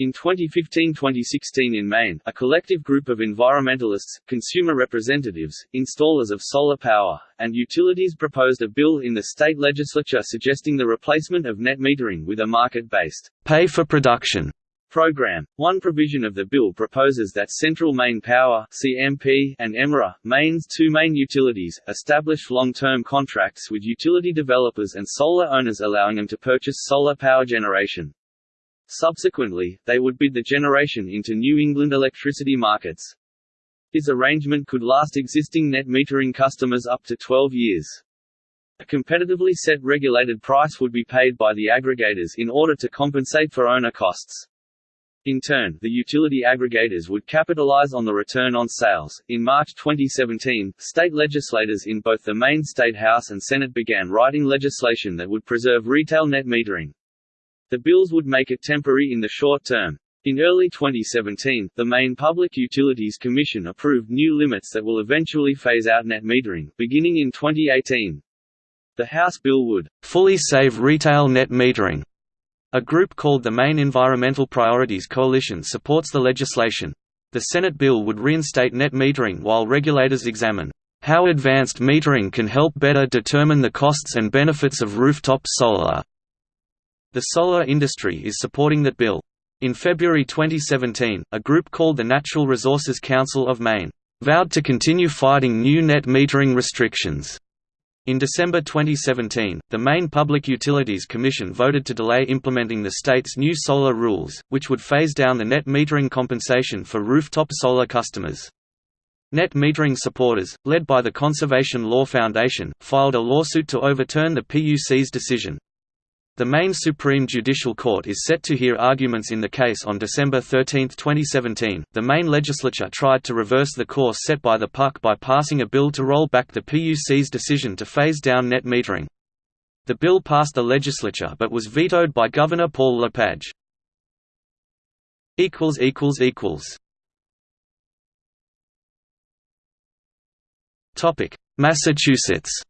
In 2015–2016 in Maine, a collective group of environmentalists, consumer representatives, installers of solar power, and utilities proposed a bill in the state legislature suggesting the replacement of net metering with a market-based pay for production program. One provision of the bill proposes that Central Maine Power (CMP) and Emera, Maine's two main utilities, establish long-term contracts with utility developers and solar owners allowing them to purchase solar power generation. Subsequently, they would bid the generation into New England electricity markets. This arrangement could last existing net metering customers up to 12 years. A competitively set regulated price would be paid by the aggregators in order to compensate for owner costs. In turn, the utility aggregators would capitalize on the return on sales. In March 2017, state legislators in both the Maine State House and Senate began writing legislation that would preserve retail net metering. The bills would make it temporary in the short term. In early 2017, the Maine Public Utilities Commission approved new limits that will eventually phase out net metering, beginning in 2018. The House bill would fully save retail net metering. A group called the Maine Environmental Priorities Coalition supports the legislation. The Senate bill would reinstate net metering while regulators examine how advanced metering can help better determine the costs and benefits of rooftop solar. The solar industry is supporting that bill. In February 2017, a group called the Natural Resources Council of Maine vowed to continue fighting new net metering restrictions. In December 2017, the Maine Public Utilities Commission voted to delay implementing the state's new solar rules, which would phase down the net metering compensation for rooftop solar customers. Net metering supporters, led by the Conservation Law Foundation, filed a lawsuit to overturn the PUC's decision. The Maine Supreme Judicial Court is set to hear arguments in the case on December 13, 2017. The Maine legislature tried to reverse the course set by the PUC by passing a bill to roll back the PUC's decision to phase down net metering. The bill passed the legislature but was vetoed by Governor Paul LePage. Topic: Massachusetts equals equals equals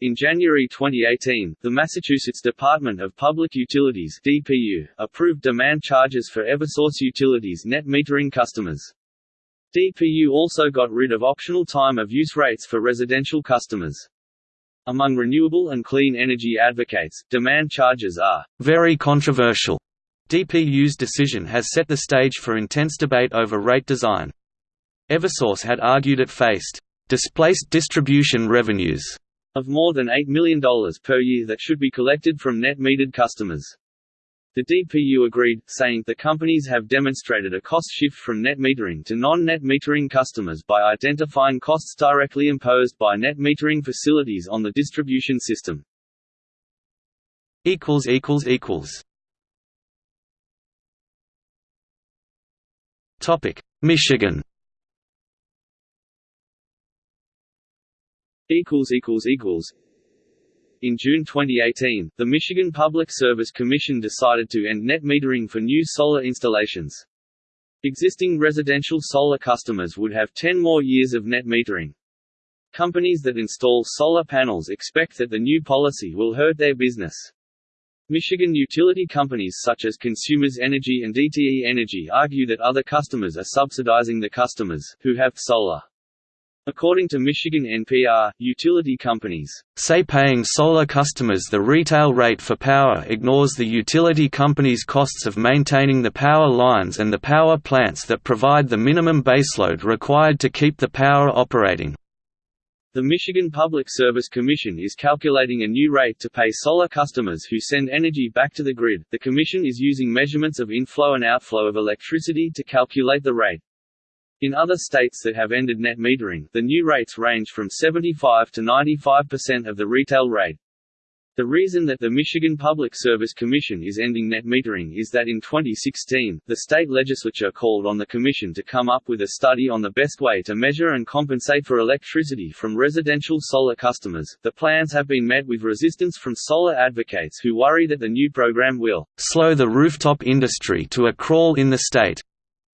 in January 2018, the Massachusetts Department of Public Utilities (DPU) approved demand charges for Eversource Utilities net metering customers. DPU also got rid of optional time of use rates for residential customers. Among renewable and clean energy advocates, demand charges are very controversial. DPU's decision has set the stage for intense debate over rate design. Eversource had argued it faced displaced distribution revenues of more than $8 million per year that should be collected from net metered customers. The DPU agreed, saying, the companies have demonstrated a cost shift from net metering to non-net metering customers by identifying costs directly imposed by net metering facilities on the distribution system. Michigan equals equals equals in June 2018, the Michigan Public Service Commission decided to end net metering for new solar installations. Existing residential solar customers would have 10 more years of net metering. Companies that install solar panels expect that the new policy will hurt their business. Michigan utility companies such as Consumers Energy and DTE Energy argue that other customers are subsidizing the customers, who have solar. According to Michigan NPR, utility companies say paying solar customers the retail rate for power ignores the utility company's costs of maintaining the power lines and the power plants that provide the minimum baseload required to keep the power operating. The Michigan Public Service Commission is calculating a new rate to pay solar customers who send energy back to the grid. The Commission is using measurements of inflow and outflow of electricity to calculate the rate. In other states that have ended net metering, the new rates range from 75 to 95% of the retail rate. The reason that the Michigan Public Service Commission is ending net metering is that in 2016, the state legislature called on the commission to come up with a study on the best way to measure and compensate for electricity from residential solar customers. The plans have been met with resistance from solar advocates who worry that the new program will slow the rooftop industry to a crawl in the state.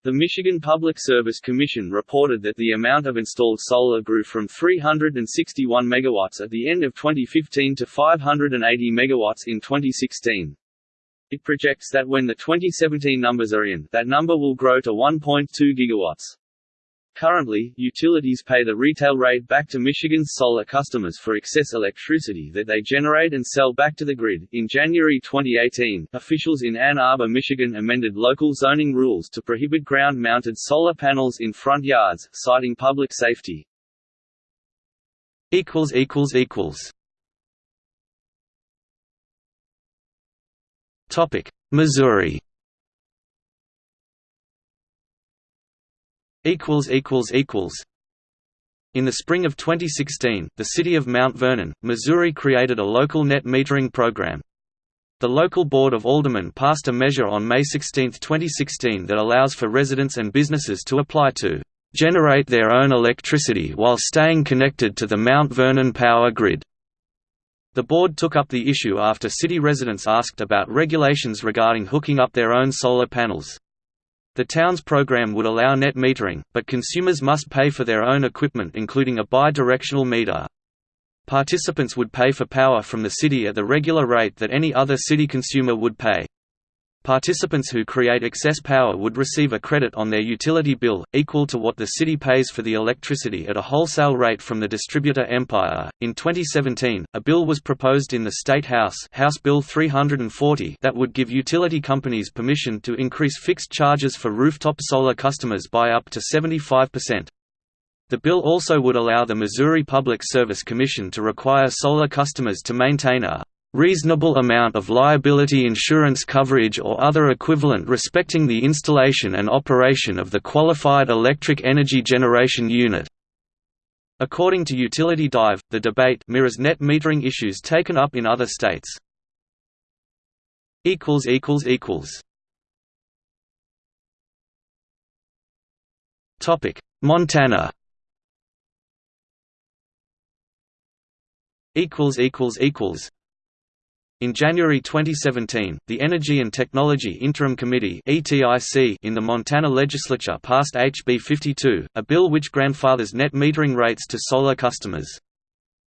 The Michigan Public Service Commission reported that the amount of installed solar grew from 361 megawatts at the end of 2015 to 580 megawatts in 2016. It projects that when the 2017 numbers are in, that number will grow to 1.2 gigawatts. Currently, utilities pay the retail rate back to Michigan's solar customers for excess electricity that they generate and sell back to the grid. In January 2018, officials in Ann Arbor, Michigan amended local zoning rules to prohibit ground mounted solar panels in front yards, citing public safety. Missouri equals equals equals in the spring of 2016, the city of Mount Vernon, Missouri created a local net metering program. The local Board of Aldermen passed a measure on May 16, 2016 that allows for residents and businesses to apply to generate their own electricity while staying connected to the Mount Vernon power grid. The board took up the issue after city residents asked about regulations regarding hooking up their own solar panels. The town's program would allow net metering, but consumers must pay for their own equipment including a bi-directional meter. Participants would pay for power from the city at the regular rate that any other city consumer would pay. Participants who create excess power would receive a credit on their utility bill, equal to what the city pays for the electricity at a wholesale rate from the distributor Empire. In 2017, a bill was proposed in the State House, House Bill 340, that would give utility companies permission to increase fixed charges for rooftop solar customers by up to 75%. The bill also would allow the Missouri Public Service Commission to require solar customers to maintain a reasonable amount of liability insurance coverage or other equivalent respecting the installation and operation of the qualified electric energy generation unit. According to Utility Dive, the debate mirrors net metering issues taken up in other states. equals equals equals Topic: Montana In January 2017, the Energy and Technology Interim Committee in the Montana legislature passed HB 52, a bill which grandfathers net metering rates to solar customers.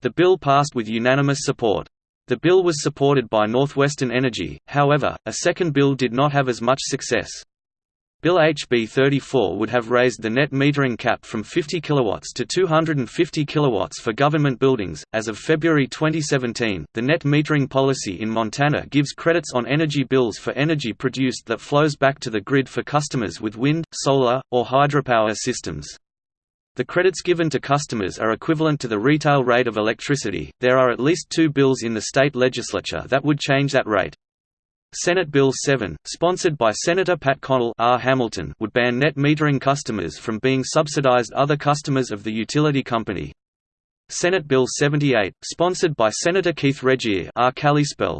The bill passed with unanimous support. The bill was supported by Northwestern Energy, however, a second bill did not have as much success. Bill HB 34 would have raised the net metering cap from 50 kW to 250 kW for government buildings. As of February 2017, the net metering policy in Montana gives credits on energy bills for energy produced that flows back to the grid for customers with wind, solar, or hydropower systems. The credits given to customers are equivalent to the retail rate of electricity. There are at least two bills in the state legislature that would change that rate. Senate Bill 7, sponsored by Senator Pat Connell R. Hamilton, would ban net metering customers from being subsidized other customers of the utility company. Senate Bill 78, sponsored by Senator Keith Regier R.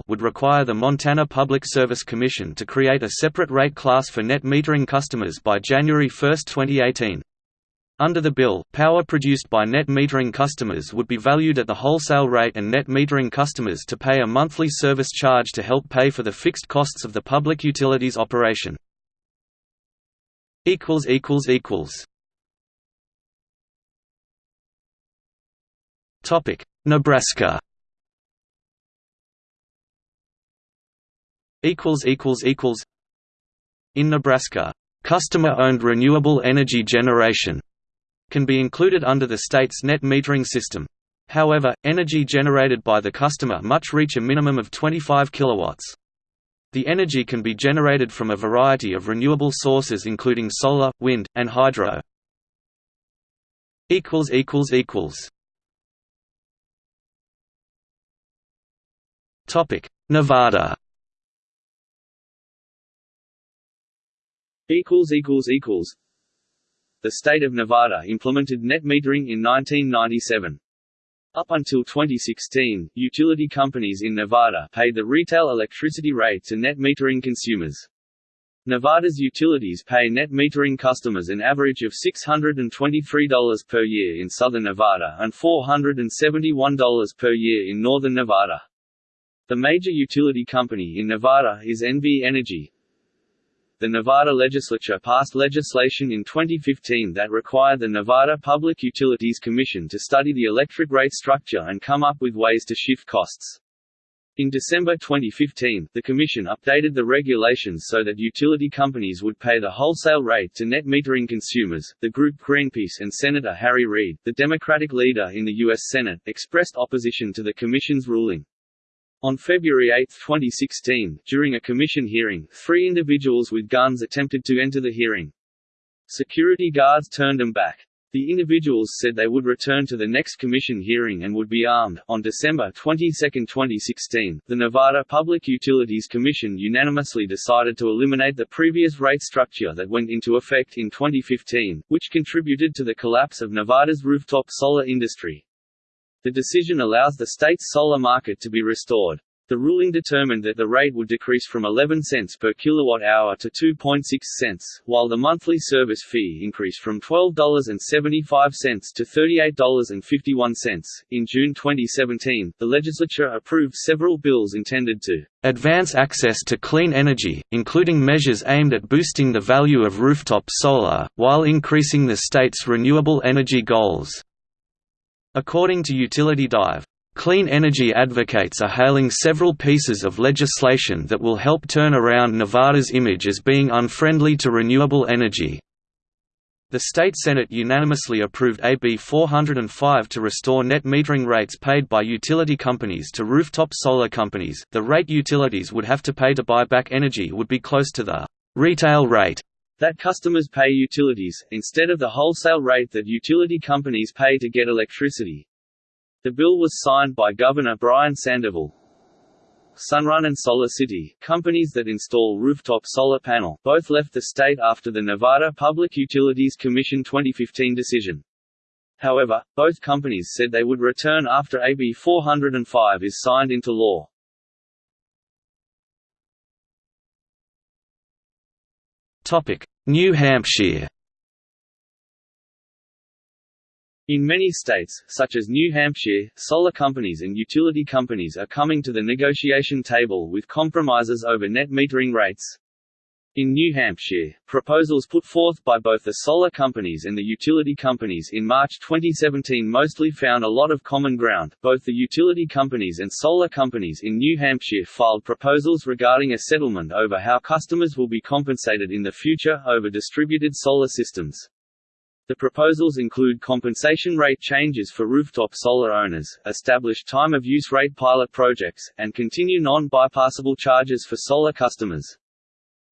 Would require the Montana Public Service Commission to create a separate rate class for net metering customers by January 1, 2018. Under the bill, power produced by net metering customers would be valued at the wholesale rate and net metering customers to pay a monthly service charge to help pay for the fixed costs of the public utilities operation. Nebraska. In Nebraska, customer-owned renewable energy generation can be included under the state's net metering system. However, energy generated by the customer must reach a minimum of 25 kilowatts. The energy can be generated from a variety of renewable sources including solar, wind, and hydro. Nevada equals equals equals the state of Nevada implemented net metering in 1997. Up until 2016, utility companies in Nevada paid the retail electricity rate to net metering consumers. Nevada's utilities pay net metering customers an average of $623 per year in southern Nevada and $471 per year in northern Nevada. The major utility company in Nevada is NV Energy, the Nevada legislature passed legislation in 2015 that required the Nevada Public Utilities Commission to study the electric rate structure and come up with ways to shift costs. In December 2015, the Commission updated the regulations so that utility companies would pay the wholesale rate to net metering consumers. The group Greenpeace and Senator Harry Reid, the Democratic leader in the U.S. Senate, expressed opposition to the Commission's ruling. On February 8, 2016, during a commission hearing, three individuals with guns attempted to enter the hearing. Security guards turned them back. The individuals said they would return to the next commission hearing and would be armed. On December 22, 2016, the Nevada Public Utilities Commission unanimously decided to eliminate the previous rate structure that went into effect in 2015, which contributed to the collapse of Nevada's rooftop solar industry. The decision allows the state's solar market to be restored. The ruling determined that the rate would decrease from 11 cents per kilowatt-hour to 2.6 cents, while the monthly service fee increased from $12.75 to $38.51. In June 2017, the legislature approved several bills intended to advance access to clean energy, including measures aimed at boosting the value of rooftop solar, while increasing the state's renewable energy goals. According to Utility Dive, Clean energy advocates are hailing several pieces of legislation that will help turn around Nevada's image as being unfriendly to renewable energy. The state Senate unanimously approved AB 405 to restore net metering rates paid by utility companies to rooftop solar companies. The rate utilities would have to pay to buy back energy would be close to the retail rate that customers pay utilities, instead of the wholesale rate that utility companies pay to get electricity. The bill was signed by Governor Brian Sandoval. Sunrun and Solar City, companies that install rooftop solar panel, both left the state after the Nevada Public Utilities Commission 2015 decision. However, both companies said they would return after AB 405 is signed into law. New Hampshire In many states, such as New Hampshire, solar companies and utility companies are coming to the negotiation table with compromises over net metering rates. In New Hampshire, proposals put forth by both the solar companies and the utility companies in March 2017 mostly found a lot of common ground. Both the utility companies and solar companies in New Hampshire filed proposals regarding a settlement over how customers will be compensated in the future over distributed solar systems. The proposals include compensation rate changes for rooftop solar owners, establish time-of-use rate pilot projects, and continue non-bypassable charges for solar customers.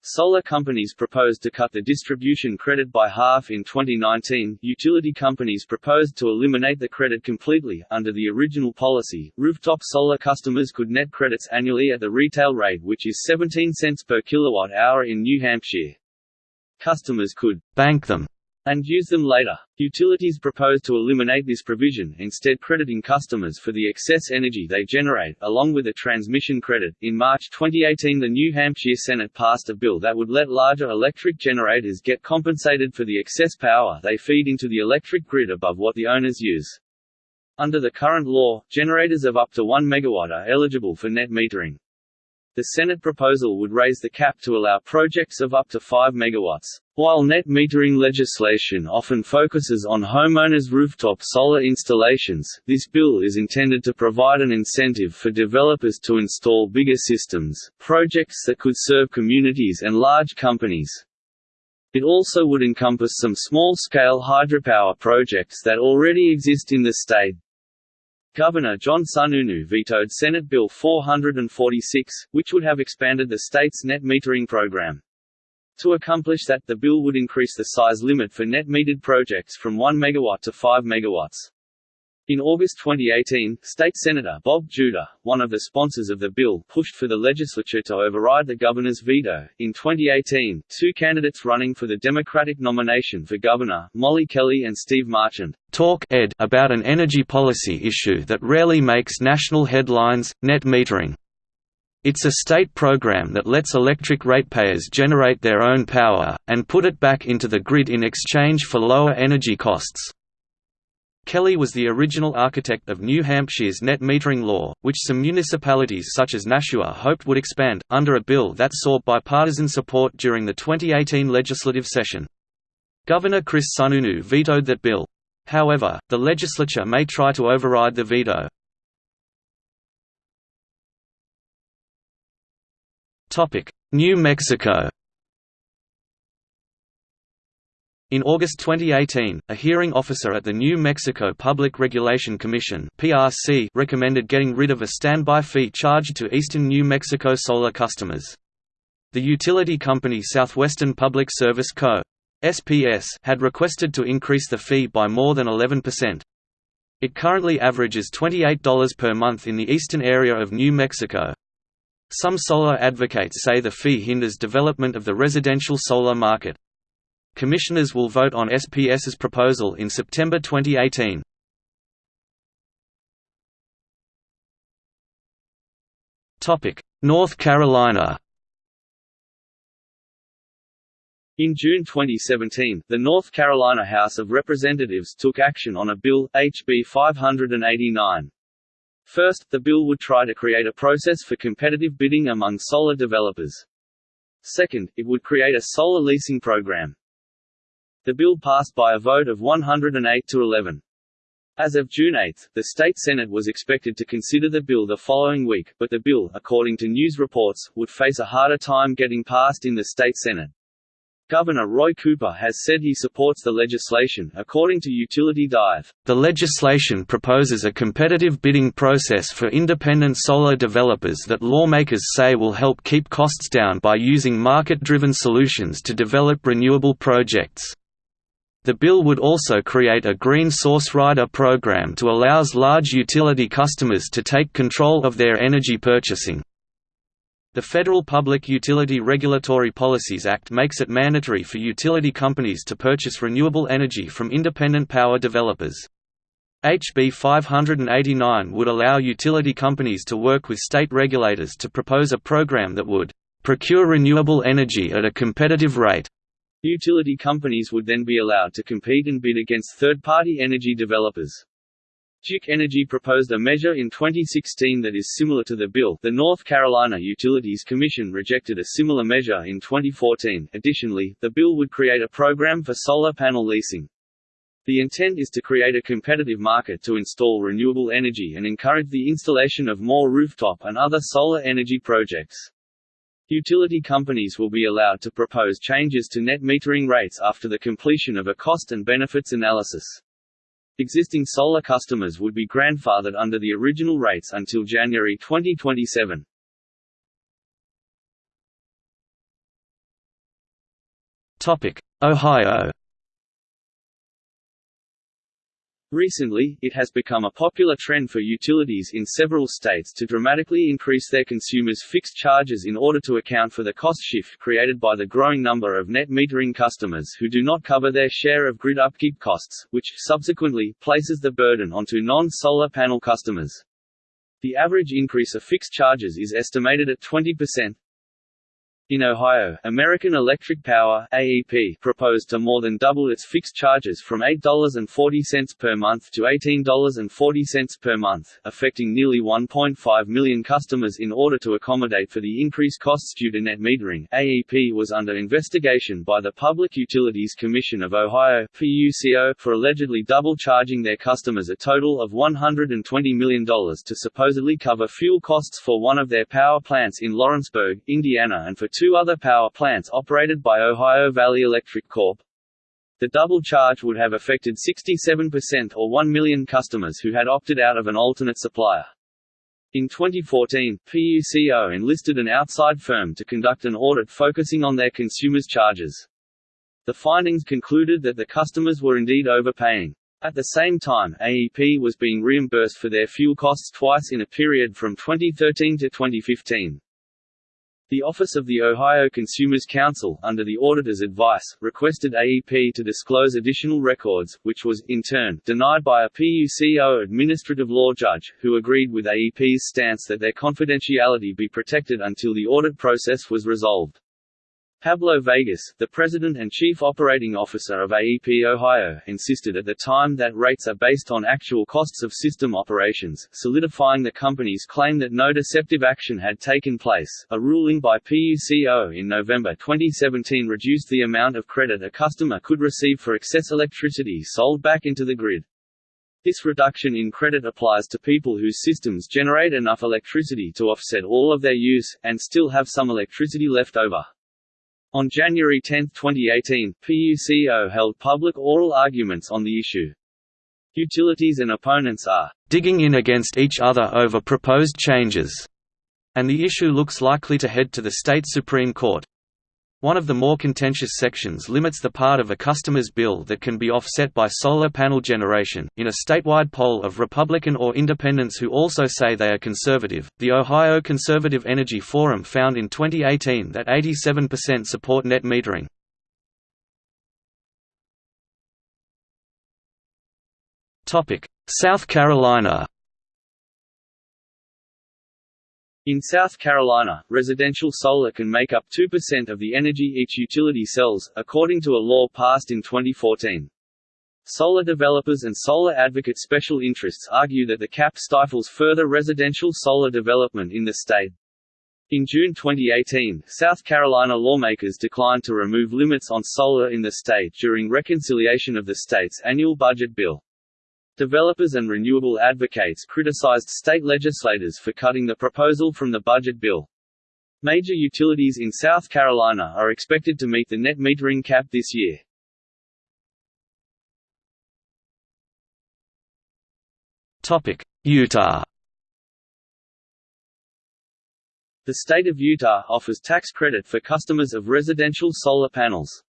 Solar companies proposed to cut the distribution credit by half in 2019. Utility companies proposed to eliminate the credit completely. Under the original policy, rooftop solar customers could net credits annually at the retail rate, which is 17 cents per kilowatt hour in New Hampshire. Customers could bank them and use them later. Utilities propose to eliminate this provision, instead crediting customers for the excess energy they generate, along with a transmission credit. In March 2018, the New Hampshire Senate passed a bill that would let larger electric generators get compensated for the excess power they feed into the electric grid above what the owners use. Under the current law, generators of up to 1 MW are eligible for net metering. The Senate proposal would raise the cap to allow projects of up to 5 MW. While net metering legislation often focuses on homeowners' rooftop solar installations, this bill is intended to provide an incentive for developers to install bigger systems, projects that could serve communities and large companies. It also would encompass some small-scale hydropower projects that already exist in the state. Governor John Sununu vetoed Senate Bill 446, which would have expanded the state's net metering program. To accomplish that, the bill would increase the size limit for net metered projects from 1 MW to 5 MW. In August 2018, State Senator Bob Giuda, one of the sponsors of the bill, pushed for the legislature to override the governor's veto. In 2018, two candidates running for the Democratic nomination for governor, Molly Kelly and Steve Marchand, talk ed about an energy policy issue that rarely makes national headlines, net metering. It's a state program that lets electric ratepayers generate their own power, and put it back into the grid in exchange for lower energy costs. Kelly was the original architect of New Hampshire's net metering law, which some municipalities such as Nashua hoped would expand, under a bill that saw bipartisan support during the 2018 legislative session. Governor Chris Sununu vetoed that bill. However, the legislature may try to override the veto. New Mexico In August 2018, a hearing officer at the New Mexico Public Regulation Commission (PRC) recommended getting rid of a standby fee charged to eastern New Mexico solar customers. The utility company Southwestern Public Service Co. SPS had requested to increase the fee by more than 11%. It currently averages $28 per month in the eastern area of New Mexico. Some solar advocates say the fee hinders development of the residential solar market. Commissioners will vote on SPS's proposal in September 2018. North Carolina In June 2017, the North Carolina House of Representatives took action on a bill, HB 589. First, the bill would try to create a process for competitive bidding among solar developers. Second, it would create a solar leasing program. The bill passed by a vote of 108 to 11. As of June 8, the state Senate was expected to consider the bill the following week, but the bill, according to news reports, would face a harder time getting passed in the state Senate. Governor Roy Cooper has said he supports the legislation. According to Utility Dive, the legislation proposes a competitive bidding process for independent solar developers that lawmakers say will help keep costs down by using market driven solutions to develop renewable projects. The bill would also create a Green Source Rider program to allows large utility customers to take control of their energy purchasing. The Federal Public Utility Regulatory Policies Act makes it mandatory for utility companies to purchase renewable energy from independent power developers. HB 589 would allow utility companies to work with state regulators to propose a program that would procure renewable energy at a competitive rate Utility companies would then be allowed to compete and bid against third-party energy developers. Duke Energy proposed a measure in 2016 that is similar to the bill. The North Carolina Utilities Commission rejected a similar measure in 2014. Additionally, the bill would create a program for solar panel leasing. The intent is to create a competitive market to install renewable energy and encourage the installation of more rooftop and other solar energy projects. Utility companies will be allowed to propose changes to net metering rates after the completion of a cost and benefits analysis. Existing solar customers would be grandfathered under the original rates until January 2027. Topic: Ohio Recently, it has become a popular trend for utilities in several states to dramatically increase their consumers' fixed charges in order to account for the cost shift created by the growing number of net metering customers who do not cover their share of grid upkeep costs, which, subsequently, places the burden onto non-solar panel customers. The average increase of fixed charges is estimated at 20%, in Ohio, American Electric Power AEP proposed to more than double its fixed charges from $8.40 per month to $18.40 per month, affecting nearly 1.5 million customers in order to accommodate for the increased costs due to net metering. AEP was under investigation by the Public Utilities Commission of Ohio PUCO for allegedly double charging their customers a total of $120 million to supposedly cover fuel costs for one of their power plants in Lawrenceburg, Indiana and for two other power plants operated by Ohio Valley Electric Corp. The double charge would have affected 67% or 1 million customers who had opted out of an alternate supplier. In 2014, PUCO enlisted an outside firm to conduct an audit focusing on their consumers' charges. The findings concluded that the customers were indeed overpaying. At the same time, AEP was being reimbursed for their fuel costs twice in a period from 2013 to 2015. The Office of the Ohio Consumers Council, under the auditor's advice, requested AEP to disclose additional records, which was, in turn, denied by a PUCO administrative law judge, who agreed with AEP's stance that their confidentiality be protected until the audit process was resolved. Pablo Vegas, the president and chief operating officer of AEP Ohio, insisted at the time that rates are based on actual costs of system operations, solidifying the company's claim that no deceptive action had taken place. A ruling by PUCO in November 2017 reduced the amount of credit a customer could receive for excess electricity sold back into the grid. This reduction in credit applies to people whose systems generate enough electricity to offset all of their use, and still have some electricity left over. On January 10, 2018, PUCO held public oral arguments on the issue. Utilities and opponents are digging in against each other over proposed changes, and the issue looks likely to head to the state Supreme Court. One of the more contentious sections limits the part of a customer's bill that can be offset by solar panel generation. In a statewide poll of Republican or independents who also say they are conservative, the Ohio Conservative Energy Forum found in 2018 that 87% support net metering. Topic: South Carolina In South Carolina, residential solar can make up 2% of the energy each utility sells, according to a law passed in 2014. Solar developers and solar advocate special interests argue that the cap stifles further residential solar development in the state. In June 2018, South Carolina lawmakers declined to remove limits on solar in the state during reconciliation of the state's annual budget bill. Developers and renewable advocates criticized state legislators for cutting the proposal from the budget bill. Major utilities in South Carolina are expected to meet the net metering cap this year. Utah The state of Utah offers tax credit for customers of residential solar panels.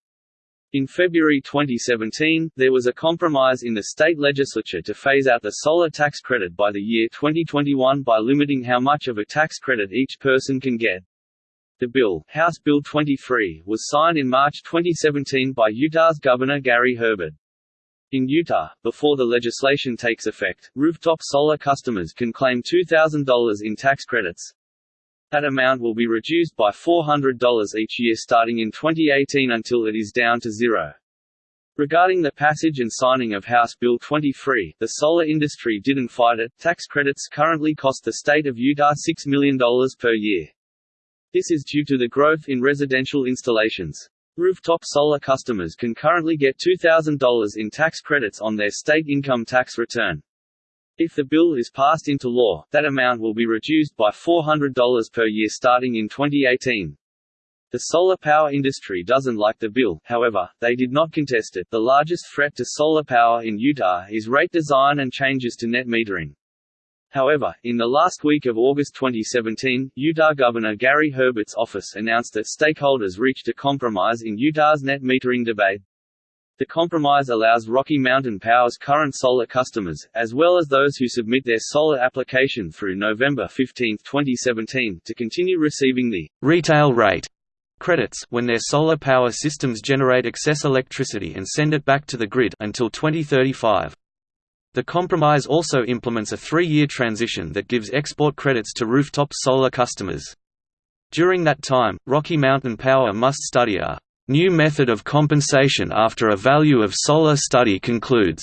In February 2017, there was a compromise in the state legislature to phase out the solar tax credit by the year 2021 by limiting how much of a tax credit each person can get. The bill, House Bill 23, was signed in March 2017 by Utah's Governor Gary Herbert. In Utah, before the legislation takes effect, rooftop solar customers can claim $2,000 in tax credits. That amount will be reduced by $400 each year starting in 2018 until it is down to zero. Regarding the passage and signing of House Bill 23, the solar industry didn't fight it. Tax credits currently cost the state of Utah $6 million per year. This is due to the growth in residential installations. Rooftop solar customers can currently get $2,000 in tax credits on their state income tax return. If the bill is passed into law, that amount will be reduced by $400 per year starting in 2018. The solar power industry doesn't like the bill, however, they did not contest it. The largest threat to solar power in Utah is rate design and changes to net metering. However, in the last week of August 2017, Utah Governor Gary Herbert's office announced that stakeholders reached a compromise in Utah's net metering debate. The compromise allows Rocky Mountain Power's current solar customers, as well as those who submit their solar application through November 15, 2017, to continue receiving the retail rate credits when their solar power systems generate excess electricity and send it back to the grid until 2035. The compromise also implements a three-year transition that gives export credits to rooftop solar customers. During that time, Rocky Mountain Power must study a New method of compensation after a value of solar study concludes.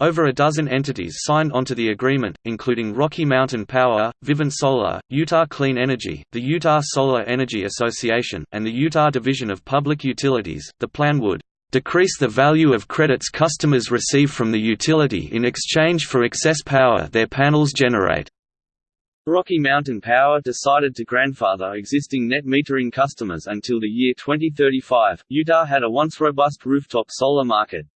Over a dozen entities signed onto the agreement, including Rocky Mountain Power, Vivint Solar, Utah Clean Energy, the Utah Solar Energy Association, and the Utah Division of Public Utilities. The plan would decrease the value of credits customers receive from the utility in exchange for excess power their panels generate. Rocky Mountain Power decided to grandfather existing net metering customers until the year 2035. Utah had a once robust rooftop solar market.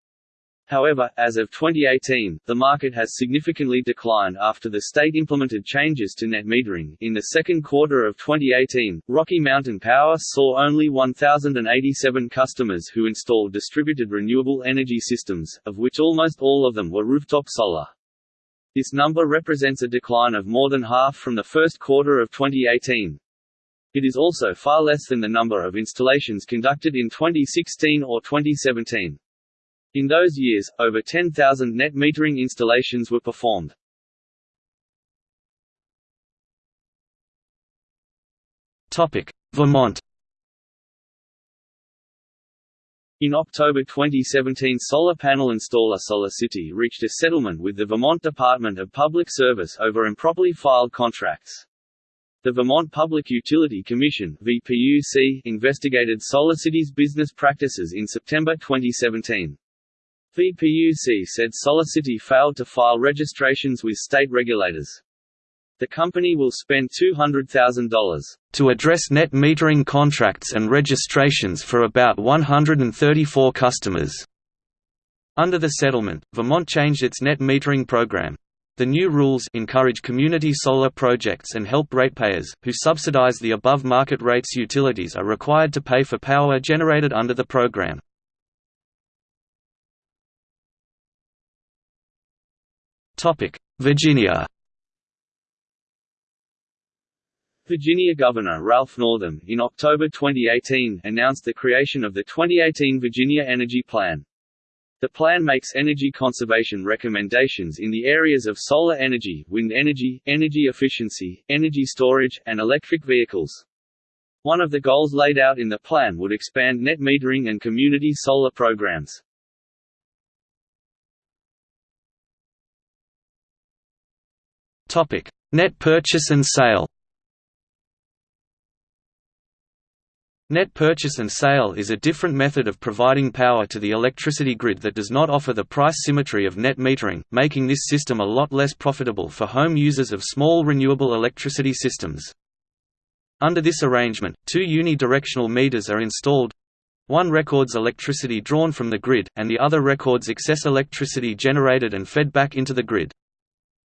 However, as of 2018, the market has significantly declined after the state implemented changes to net metering. In the second quarter of 2018, Rocky Mountain Power saw only 1,087 customers who installed distributed renewable energy systems, of which almost all of them were rooftop solar. This number represents a decline of more than half from the first quarter of 2018. It is also far less than the number of installations conducted in 2016 or 2017. In those years, over 10,000 net metering installations were performed. Vermont In October 2017 solar panel installer SolarCity reached a settlement with the Vermont Department of Public Service over improperly filed contracts. The Vermont Public Utility Commission VPUC investigated SolarCity's business practices in September 2017. VPUC said SolarCity failed to file registrations with state regulators. The company will spend $200,000 to address net metering contracts and registrations for about 134 customers. Under the settlement, Vermont changed its net metering program. The new rules encourage community solar projects and help ratepayers, who subsidize the above market rates utilities are required to pay for power generated under the program. Virginia Virginia Governor Ralph Northam, in October 2018, announced the creation of the 2018 Virginia Energy Plan. The plan makes energy conservation recommendations in the areas of solar energy, wind energy, energy efficiency, energy storage, and electric vehicles. One of the goals laid out in the plan would expand net metering and community solar programs. Net purchase and sale Net purchase and sale is a different method of providing power to the electricity grid that does not offer the price symmetry of net metering, making this system a lot less profitable for home users of small renewable electricity systems. Under this arrangement, two unidirectional meters are installed. One records electricity drawn from the grid, and the other records excess electricity generated and fed back into the grid.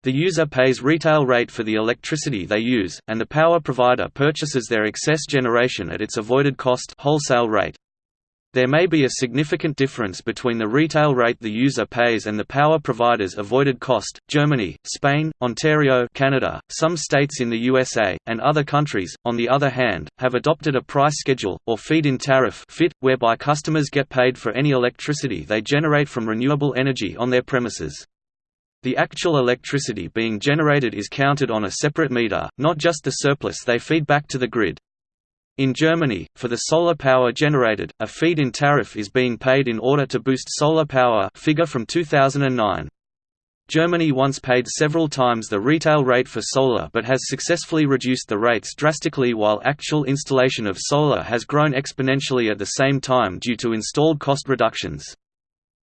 The user pays retail rate for the electricity they use, and the power provider purchases their excess generation at its avoided cost wholesale rate. There may be a significant difference between the retail rate the user pays and the power provider's avoided cost. Germany, Spain, Ontario, Canada, some states in the USA, and other countries, on the other hand, have adopted a price schedule, or feed-in tariff (FIT), whereby customers get paid for any electricity they generate from renewable energy on their premises. The actual electricity being generated is counted on a separate meter, not just the surplus they feed back to the grid. In Germany, for the solar power generated, a feed-in tariff is being paid in order to boost solar power figure from 2009. Germany once paid several times the retail rate for solar but has successfully reduced the rates drastically while actual installation of solar has grown exponentially at the same time due to installed cost reductions.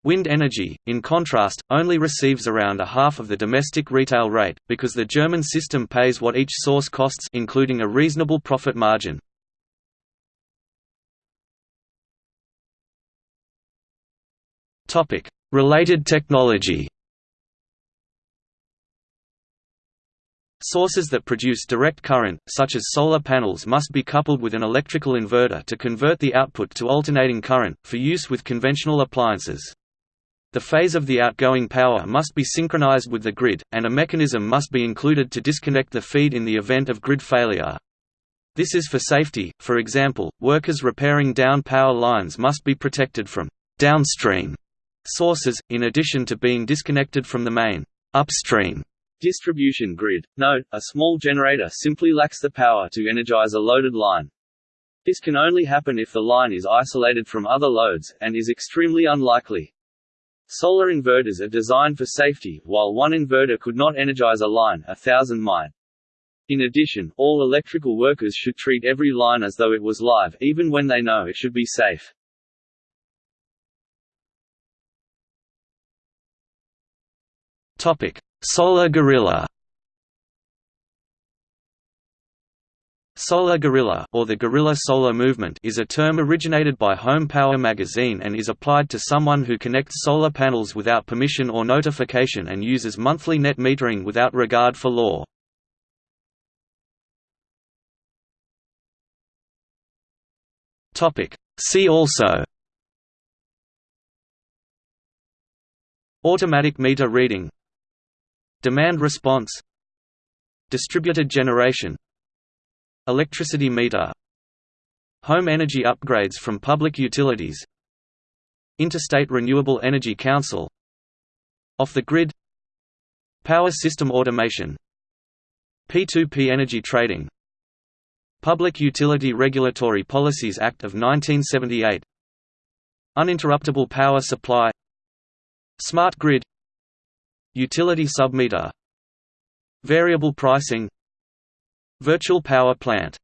Wind energy, in contrast, only receives around a half of the domestic retail rate, because the German system pays what each source costs including a reasonable profit margin. Related technology Sources that produce direct current, such as solar panels must be coupled with an electrical inverter to convert the output to alternating current, for use with conventional appliances. The phase of the outgoing power must be synchronized with the grid, and a mechanism must be included to disconnect the feed in the event of grid failure. This is for safety, for example, workers repairing down power lines must be protected from downstream sources, in addition to being disconnected from the main upstream distribution grid. Note, a small generator simply lacks the power to energize a loaded line. This can only happen if the line is isolated from other loads, and is extremely unlikely. Solar inverters are designed for safety, while one inverter could not energize a line, a thousand might. In addition, all electrical workers should treat every line as though it was live, even when they know it should be safe. Solar Guerrilla Solar guerrilla or the guerrilla solar movement is a term originated by Home Power magazine and is applied to someone who connects solar panels without permission or notification and uses monthly net metering without regard for law. Topic: See also. Automatic meter reading. Demand response. Distributed generation Electricity meter Home energy upgrades from public utilities Interstate Renewable Energy Council Off the grid Power system automation P2P energy trading Public Utility Regulatory Policies Act of 1978 Uninterruptible power supply Smart grid Utility submeter Variable pricing Virtual power plant